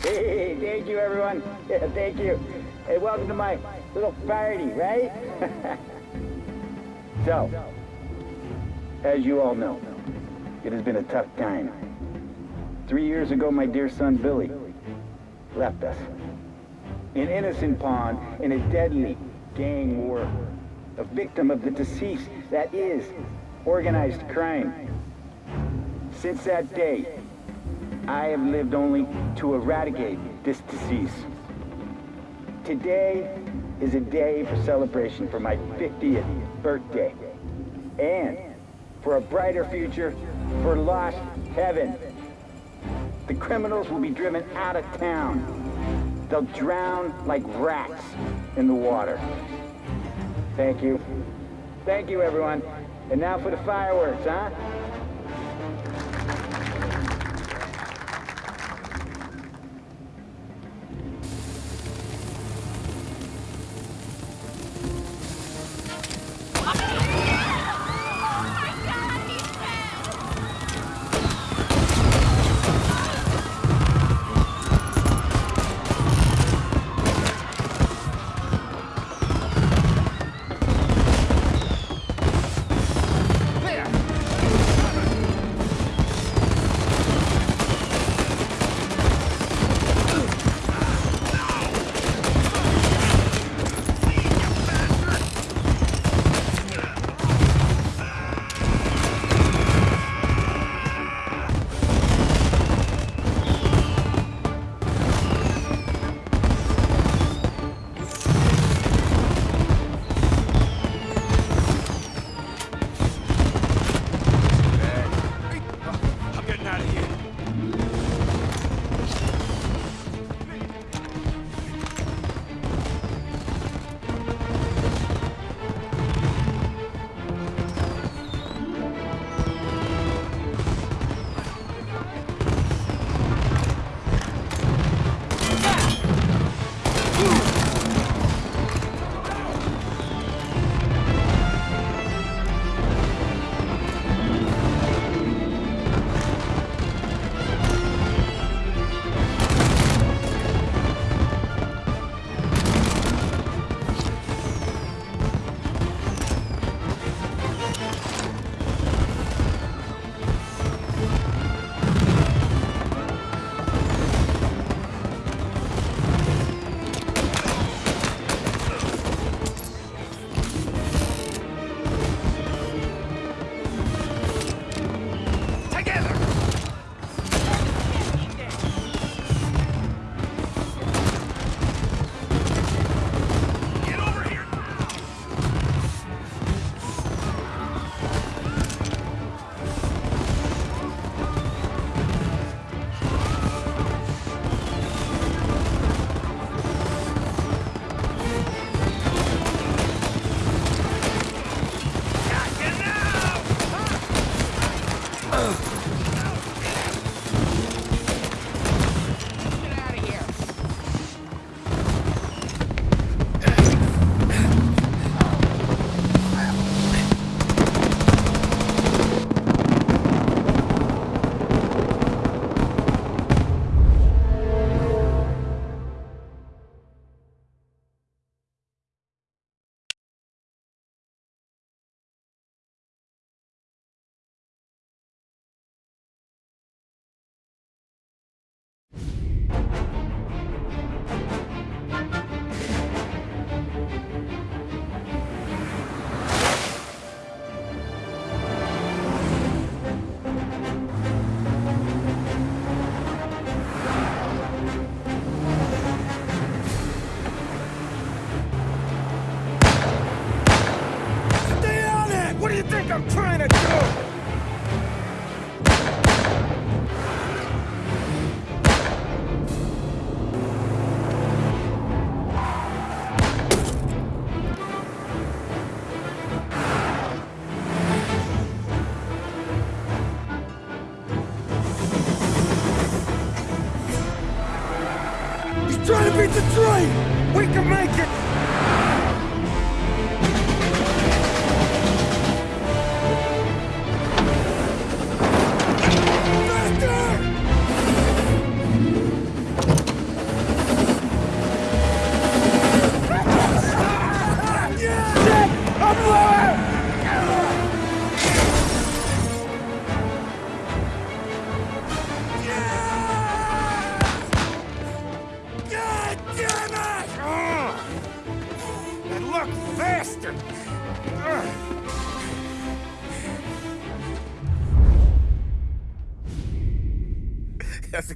Hey, thank you, everyone. Yeah, thank you. Hey, welcome to my little party, right? so, as you all know, it has been a tough time. Years ago, my dear son Billy left us. An innocent pawn in a deadly gang war. A victim of the deceased that is organized crime. Since that day, I have lived only to eradicate this disease. Today is a day for celebration for my 50th birthday. And for a brighter future for lost heaven. The criminals will be driven out of town. They'll drown like rats in the water. Thank you. Thank you, everyone. And now for the fireworks, huh?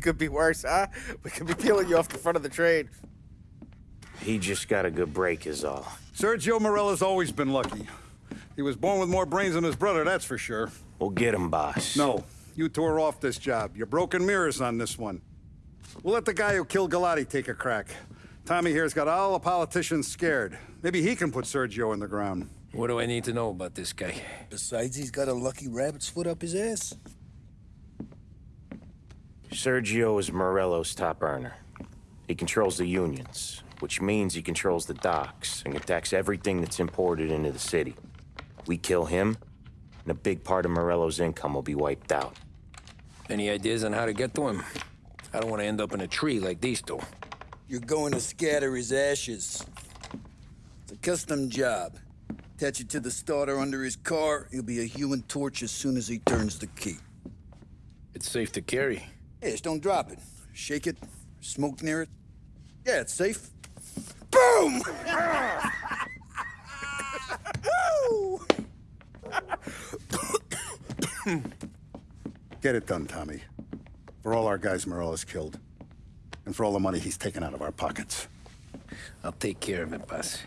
Could be worse, huh? We could be peeling you off the front of the train. He just got a good break is all. Sergio Morello's always been lucky. He was born with more brains than his brother, that's for sure. We'll get him, boss. No, you two are off this job. You're broken mirrors on this one. We'll let the guy who killed Galati take a crack. Tommy here's got all the politicians scared. Maybe he can put Sergio in the ground. What do I need to know about this guy? Besides, he's got a lucky rabbit's foot up his ass. Sergio is Morello's top earner. He controls the unions, which means he controls the docks and attacks everything that's imported into the city. We kill him, and a big part of Morello's income will be wiped out. Any ideas on how to get to him? I don't want to end up in a tree like these two. You're going to scatter his ashes. It's a custom job. Attach it to the starter under his car. He'll be a human torch as soon as he turns the key. It's safe to carry. Hey, just don't drop it. Shake it, smoke near it. Yeah, it's safe. Boom! Get it done, Tommy. For all our guys Morello's killed. And for all the money he's taken out of our pockets. I'll take care of it, boss.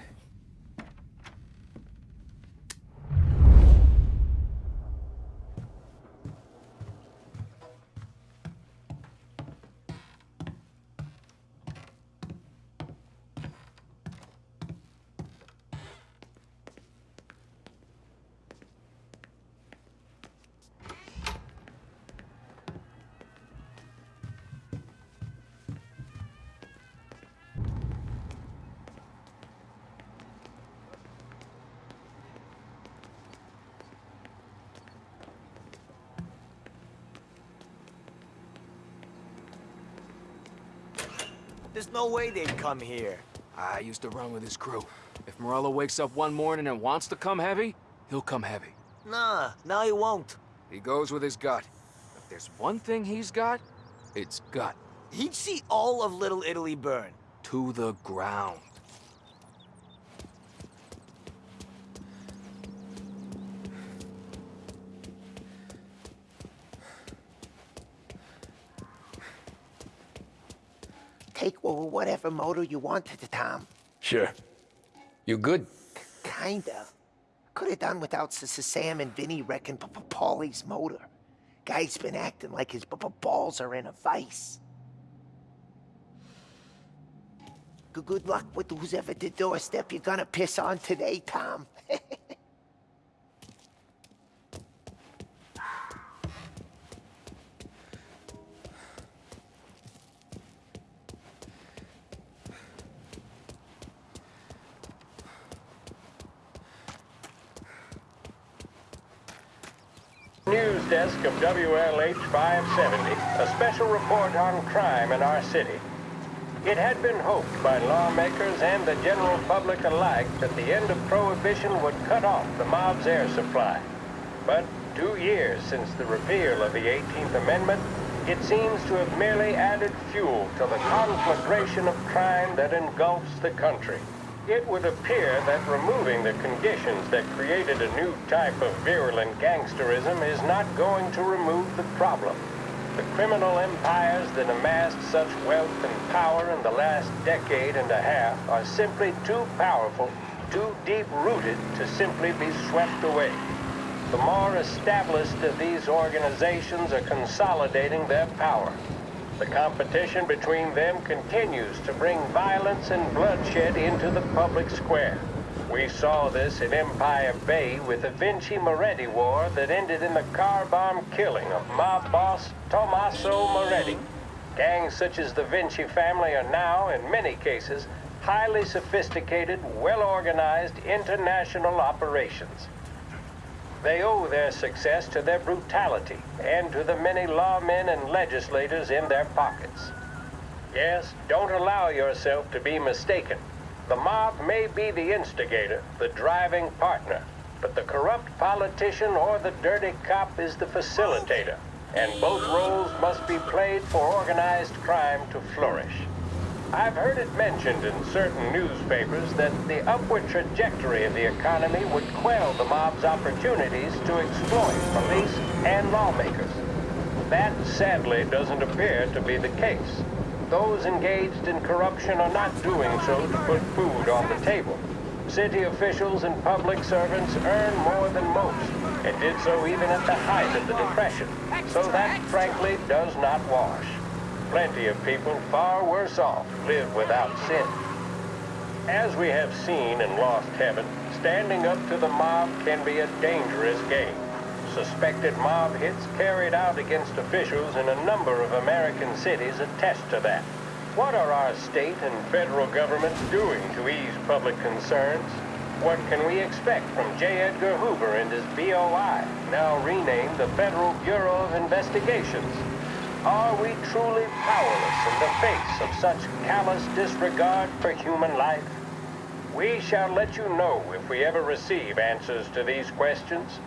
No way they'd come here. I used to run with his crew. If Morello wakes up one morning and wants to come heavy, he'll come heavy. Nah, now he won't. He goes with his gut. If there's one thing he's got, it's gut. He'd see all of Little Italy burn. To the ground. Wh- whatever motor you wanted, Tom. Sure. You good? Kinda. Could have done without S- S- Sam and Vinny wrecking P- P- Paulie's motor. Guy's been acting like his b- b- balls are in a vice. G- Good luck with whoever the doorstep you're gonna piss on today, Tom. desk of WLH 570, a special report on crime in our city. It had been hoped by lawmakers and the general public alike that the end of Prohibition would cut off the mob's air supply. But two years since the repeal of the 18th Amendment, it seems to have merely added fuel to the conflagration of crime that engulfs the country. It would appear that removing the conditions that created a new type of virulent gangsterism is not going to remove the problem. The criminal empires that amassed such wealth and power in the last decade and a half are simply too powerful, too deep-rooted to simply be swept away. The more established of these organizations are consolidating their power. The competition between them continues to bring violence and bloodshed into the public square. We saw this in Empire Bay with the Vinci Moretti War that ended in the car bomb killing of mob boss Tommaso Moretti. Gangs such as the Vinci family are now, in many cases, highly sophisticated, well-organized international operations. They owe their success to their brutality and to the many lawmen and legislators in their pockets. Yes, don't allow yourself to be mistaken. The mob may be the instigator, the driving partner, but the corrupt politician or the dirty cop is the facilitator, and both roles must be played for organized crime to flourish. I've heard it mentioned in certain newspapers that the upward trajectory of the economy would quell the mob's opportunities to exploit police and lawmakers. That sadly doesn't appear to be the case. Those engaged in corruption are not doing so to put food on the table. City officials and public servants earn more than most, and did so even at the height of the Depression. So that, frankly, does not wash. Plenty of people far worse off live without sin. As we have seen in Lost Heaven, standing up to the mob can be a dangerous game. Suspected mob hits carried out against officials in a number of American cities attest to that. What are our state and federal governments doing to ease public concerns? What can we expect from J. Edgar Hoover and his BOI, now renamed the Federal Bureau of Investigations? Are we truly powerless in the face of such callous disregard for human life? We shall let you know if we ever receive answers to these questions.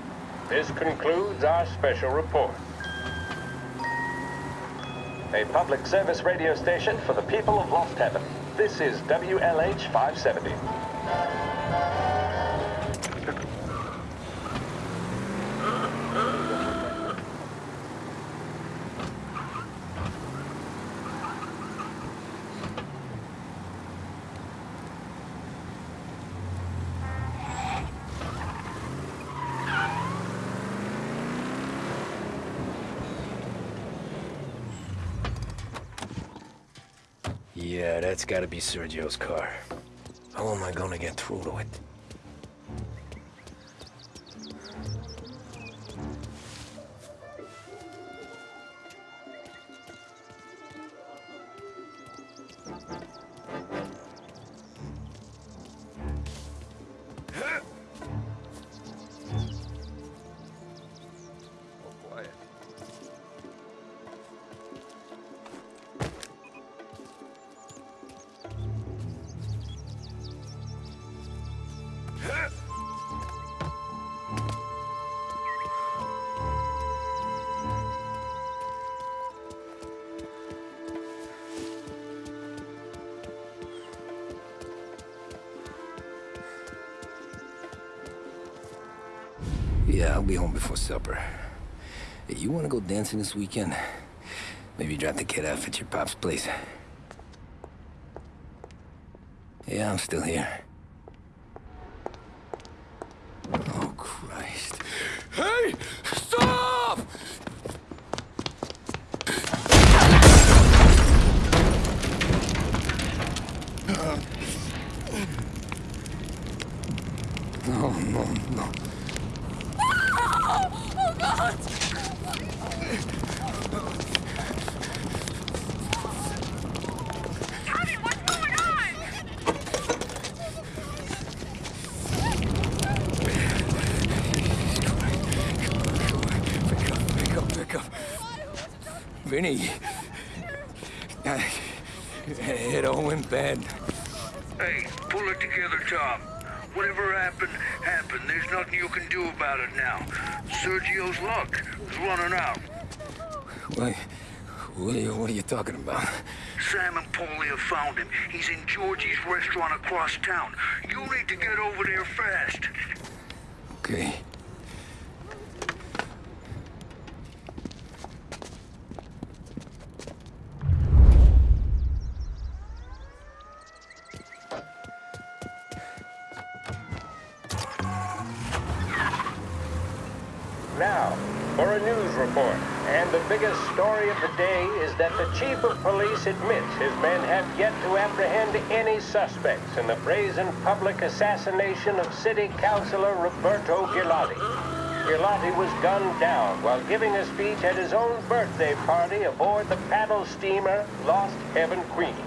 This concludes our special report. A public service radio station for the people of Lost Heaven. This is WLH 570. Yeah, that's gotta be Sergio's car. How am I gonna get through to it? Before supper. Hey, you wanna go dancing this weekend? Maybe drop the kid off at your pop's place. Yeah, I'm still here. Oh, Christ. Hey! Stop! No, no, no. Oh, God! Tommy, what's going on? Pick up, pick up. Vinny. I, it all went bad. Hey, pull it together, Tom. Whatever happened, happened. There's nothing you can do about it now. Sergio's luck is running out. What, what, are you, what are you talking about? Sam and Paulie have found him. He's in Georgie's restaurant across town. You need to get over there fast. Okay. Story of the day is that the chief of police admits his men have yet to apprehend any suspects in the brazen public assassination of City Councilor Roberto Gilotti. Galati was gunned down while giving a speech at his own birthday party aboard the paddle steamer Lost Heaven Queen.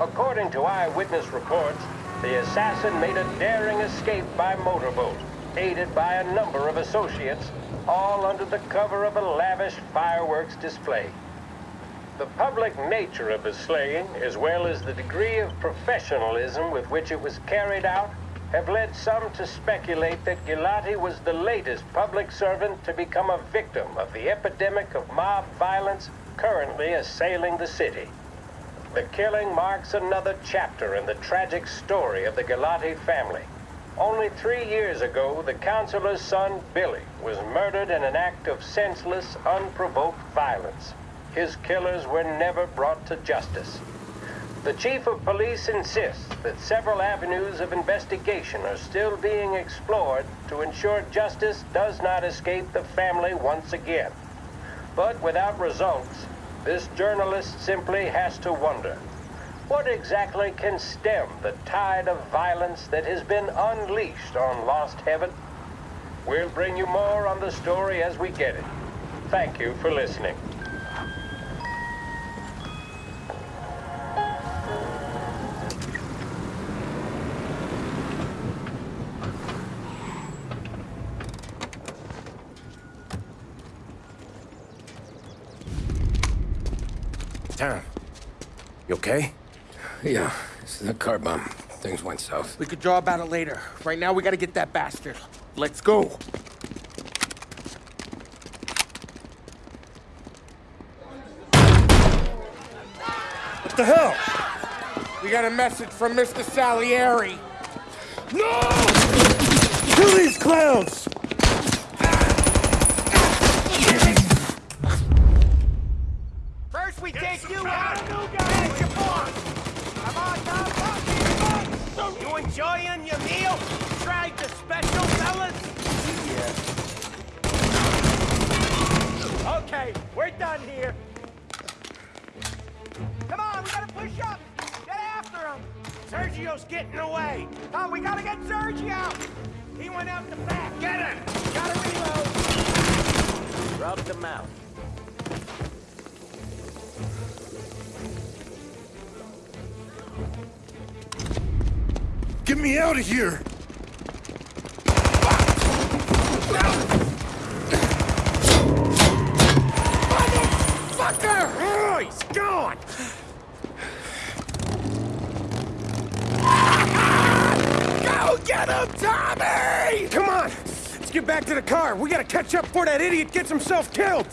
According to eyewitness reports, the assassin made a daring escape by motorboat, aided by a number of associates, all under the cover of a lavish fireworks display. The public nature of the slaying, as well as the degree of professionalism with which it was carried out, have led some to speculate that Gilati was the latest public servant to become a victim of the epidemic of mob violence currently assailing the city. The killing marks another chapter in the tragic story of the Galati family. Only three years ago, the councilor's son, Billy, was murdered in an act of senseless, unprovoked violence. His killers were never brought to justice. The chief of police insists that several avenues of investigation are still being explored to ensure justice does not escape the family once again. But without results, this journalist simply has to wonder, what exactly can stem the tide of violence that has been unleashed on Lost Heaven? We'll bring you more on the story as we get it. Thank you for listening. Tom, you okay? Yeah, it's the car bomb. Things went south. We could draw about it later. Right now, we gotta get that bastard. Let's go. What the hell? We got a message from Mr. Salieri. No! Kill these clowns! First we take you out. Finish your boss. Come on, Tom. Come on. You enjoying your meal? Tried the special, fellas? Yeah. Okay, we're done here. Come on, we gotta push up. Get after him. Sergio's getting away. Tom, we gotta get Sergio. He went out the back. Get him. Gotta reload. Route them out. Get me out of here! Fucker! Oh, he's gone! Go get him, Tommy! Come on! Let's get back to the car. We gotta catch up before that idiot gets himself killed!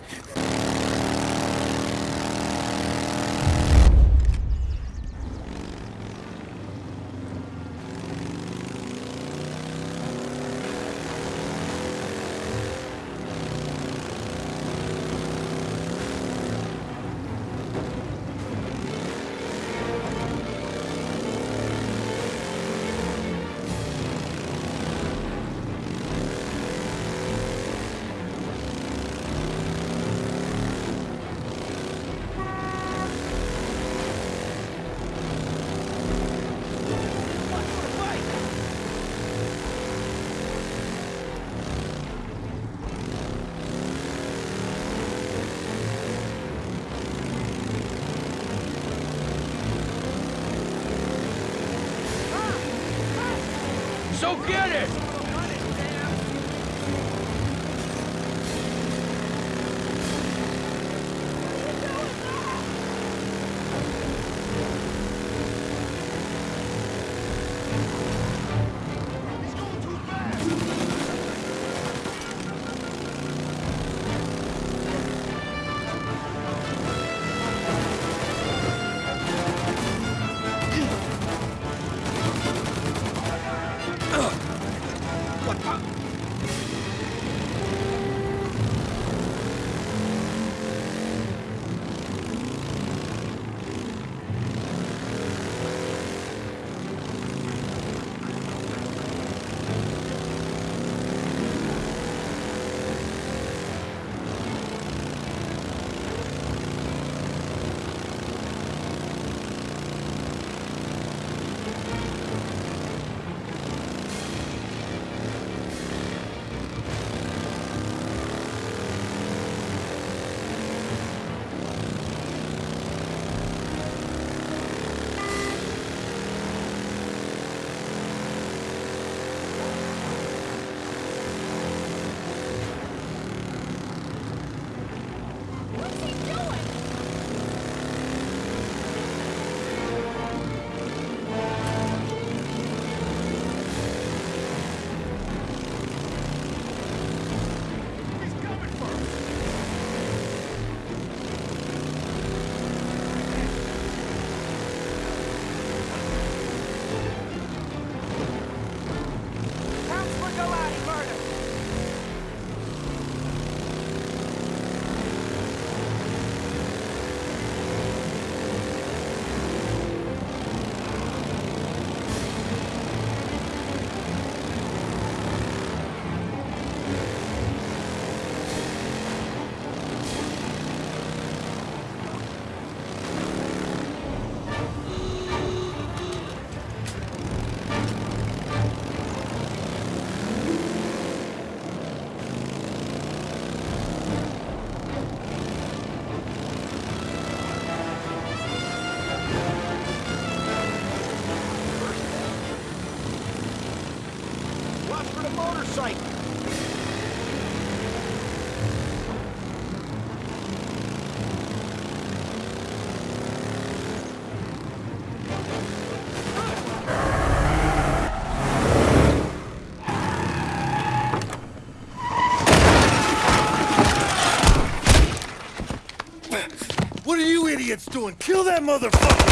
idiot's doing. Kill that motherfucker!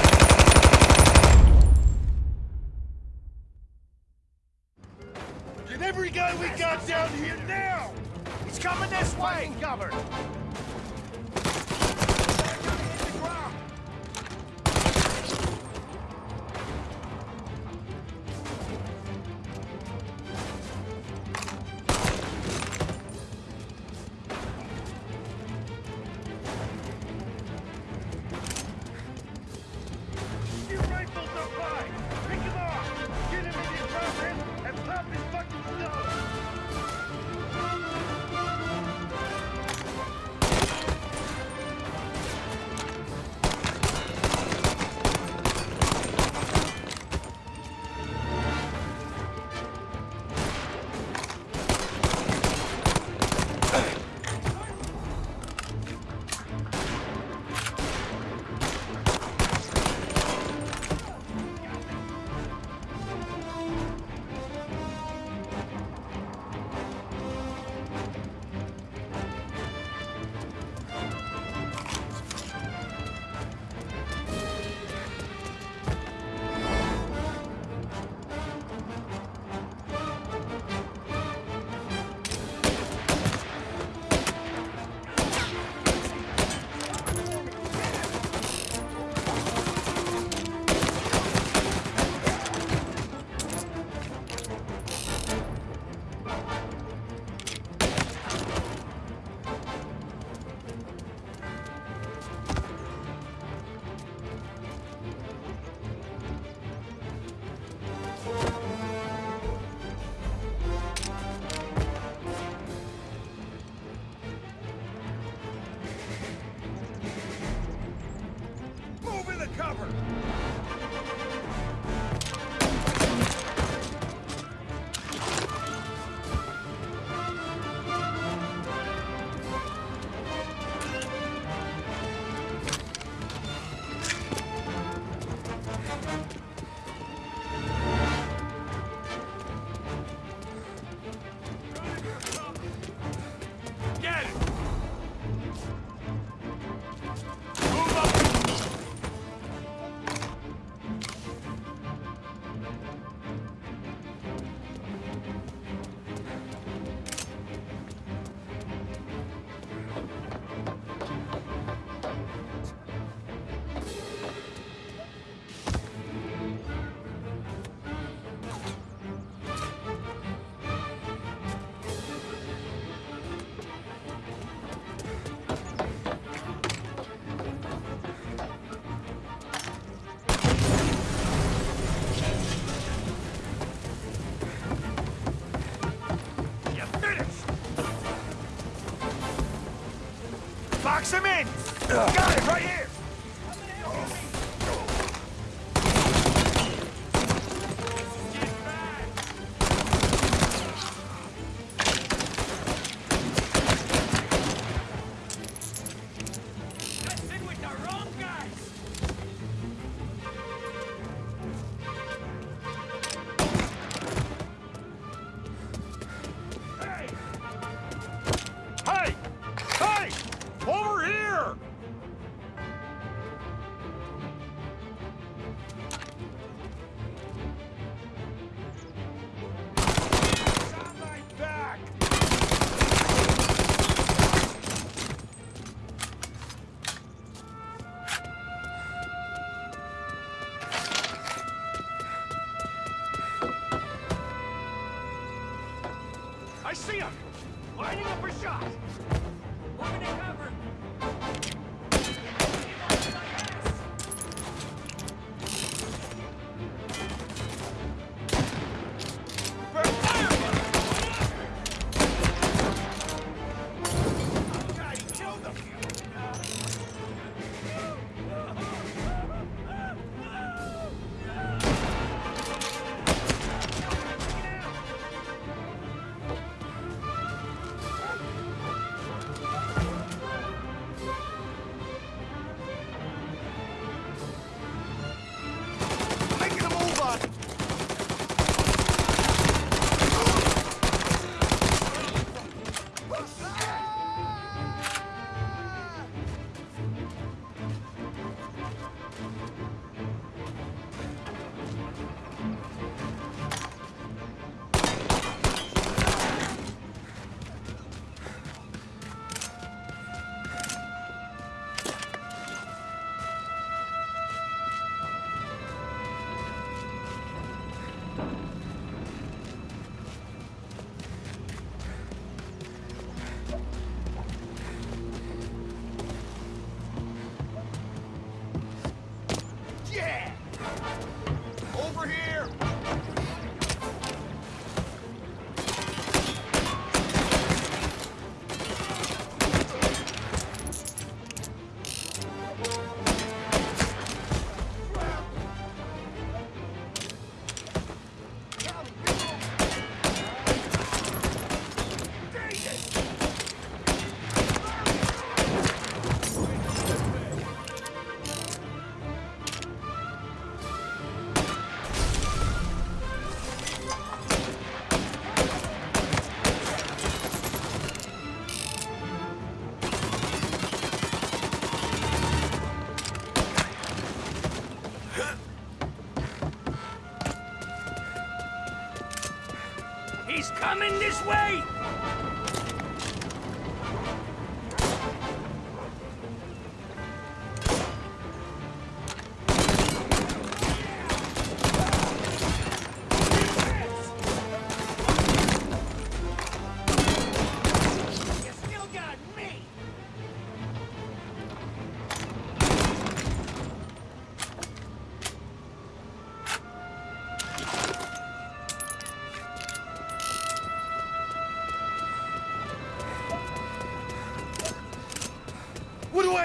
Get every guy we got down here now! He's coming this way! Covered!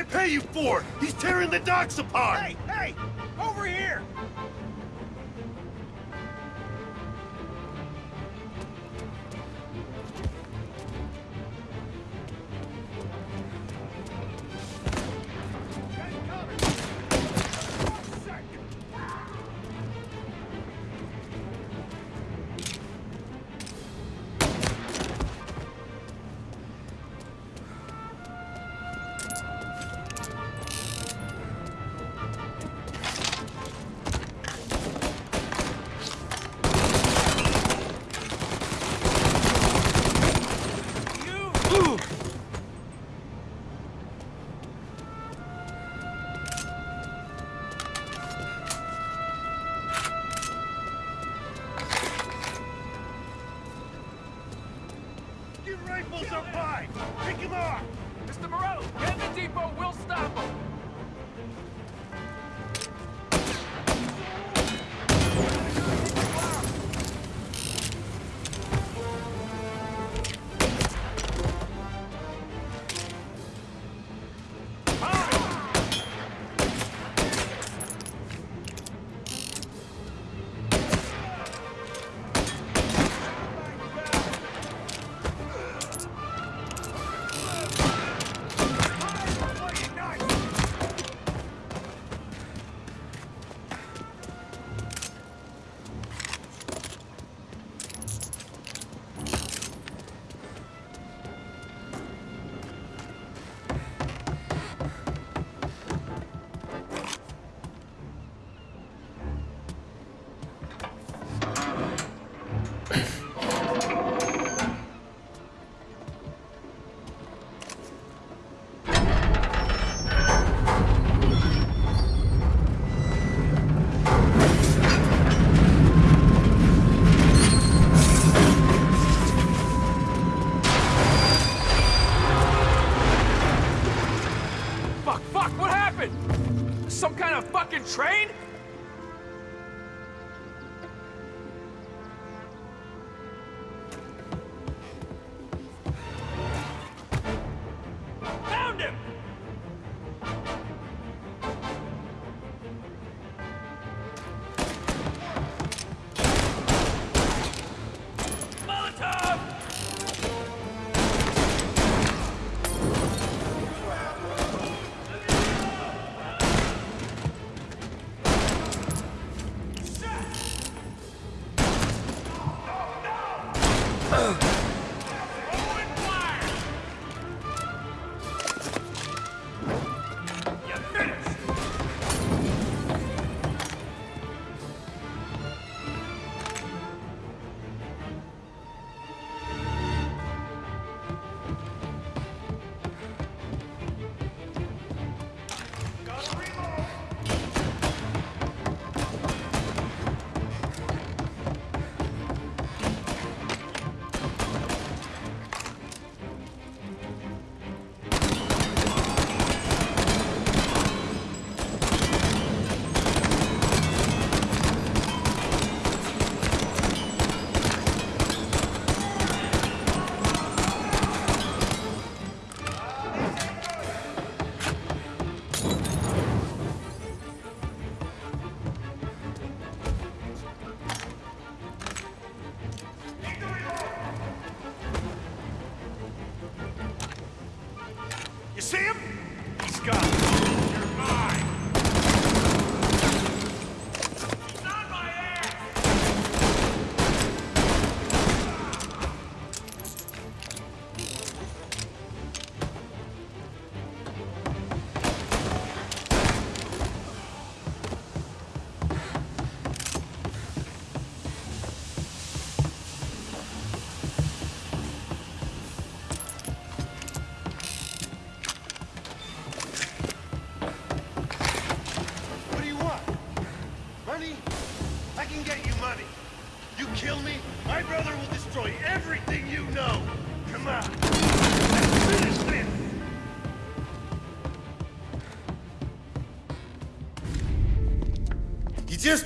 pay you for! He's tearing the docks apart! Hey, train?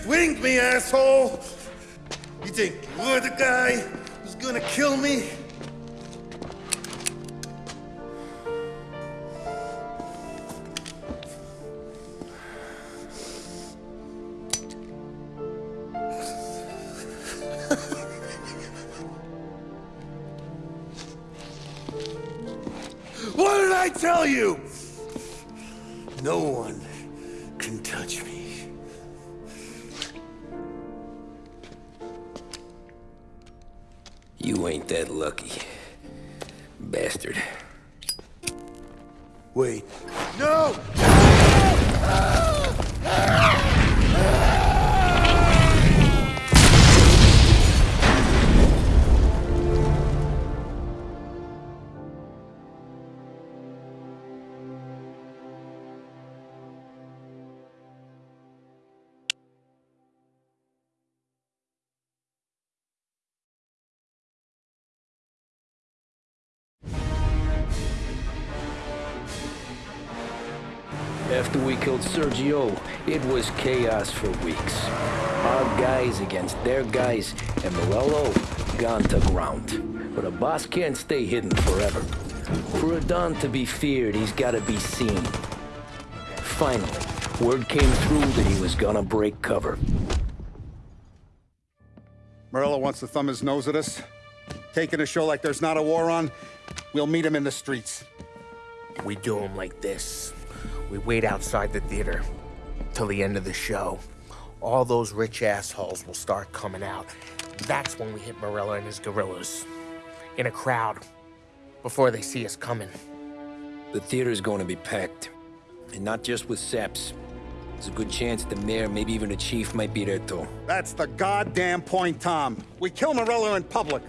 Winged me, asshole! You think you're the guy who's gonna kill me? Sergio, it was chaos for weeks. Our guys against their guys, and Morello gone to ground. But a boss can't stay hidden forever. For a Don to be feared, he's gotta be seen. Finally, word came through that he was gonna break cover. Morello wants to thumb his nose at us. Taking a show like there's not a war on, we'll meet him in the streets. We do him like this. We wait outside the theater till the end of the show. All those rich assholes will start coming out. That's when we hit Morello and his gorillas. In a crowd. Before they see us coming. The theater's going to be packed. And not just with saps. There's a good chance the mayor, maybe even the chief, might be there too. That's the goddamn point, Tom. We kill Morello in public.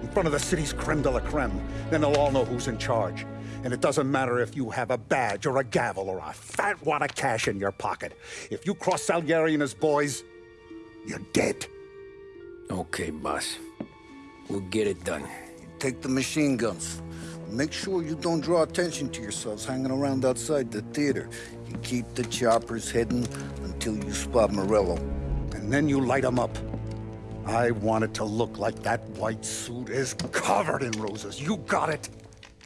In front of the city's creme de la creme. Then they'll all know who's in charge. And it doesn't matter if you have a badge or a gavel or a fat wad of cash in your pocket. If you cross Salieri and his boys, you're dead. Okay, boss. We'll get it done. Take the machine guns. Make sure you don't draw attention to yourselves hanging around outside the theater. You keep the choppers hidden until you spot Morello. And then you light them up. I want it to look like that white suit is covered in roses. You got it?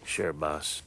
Sure, boss.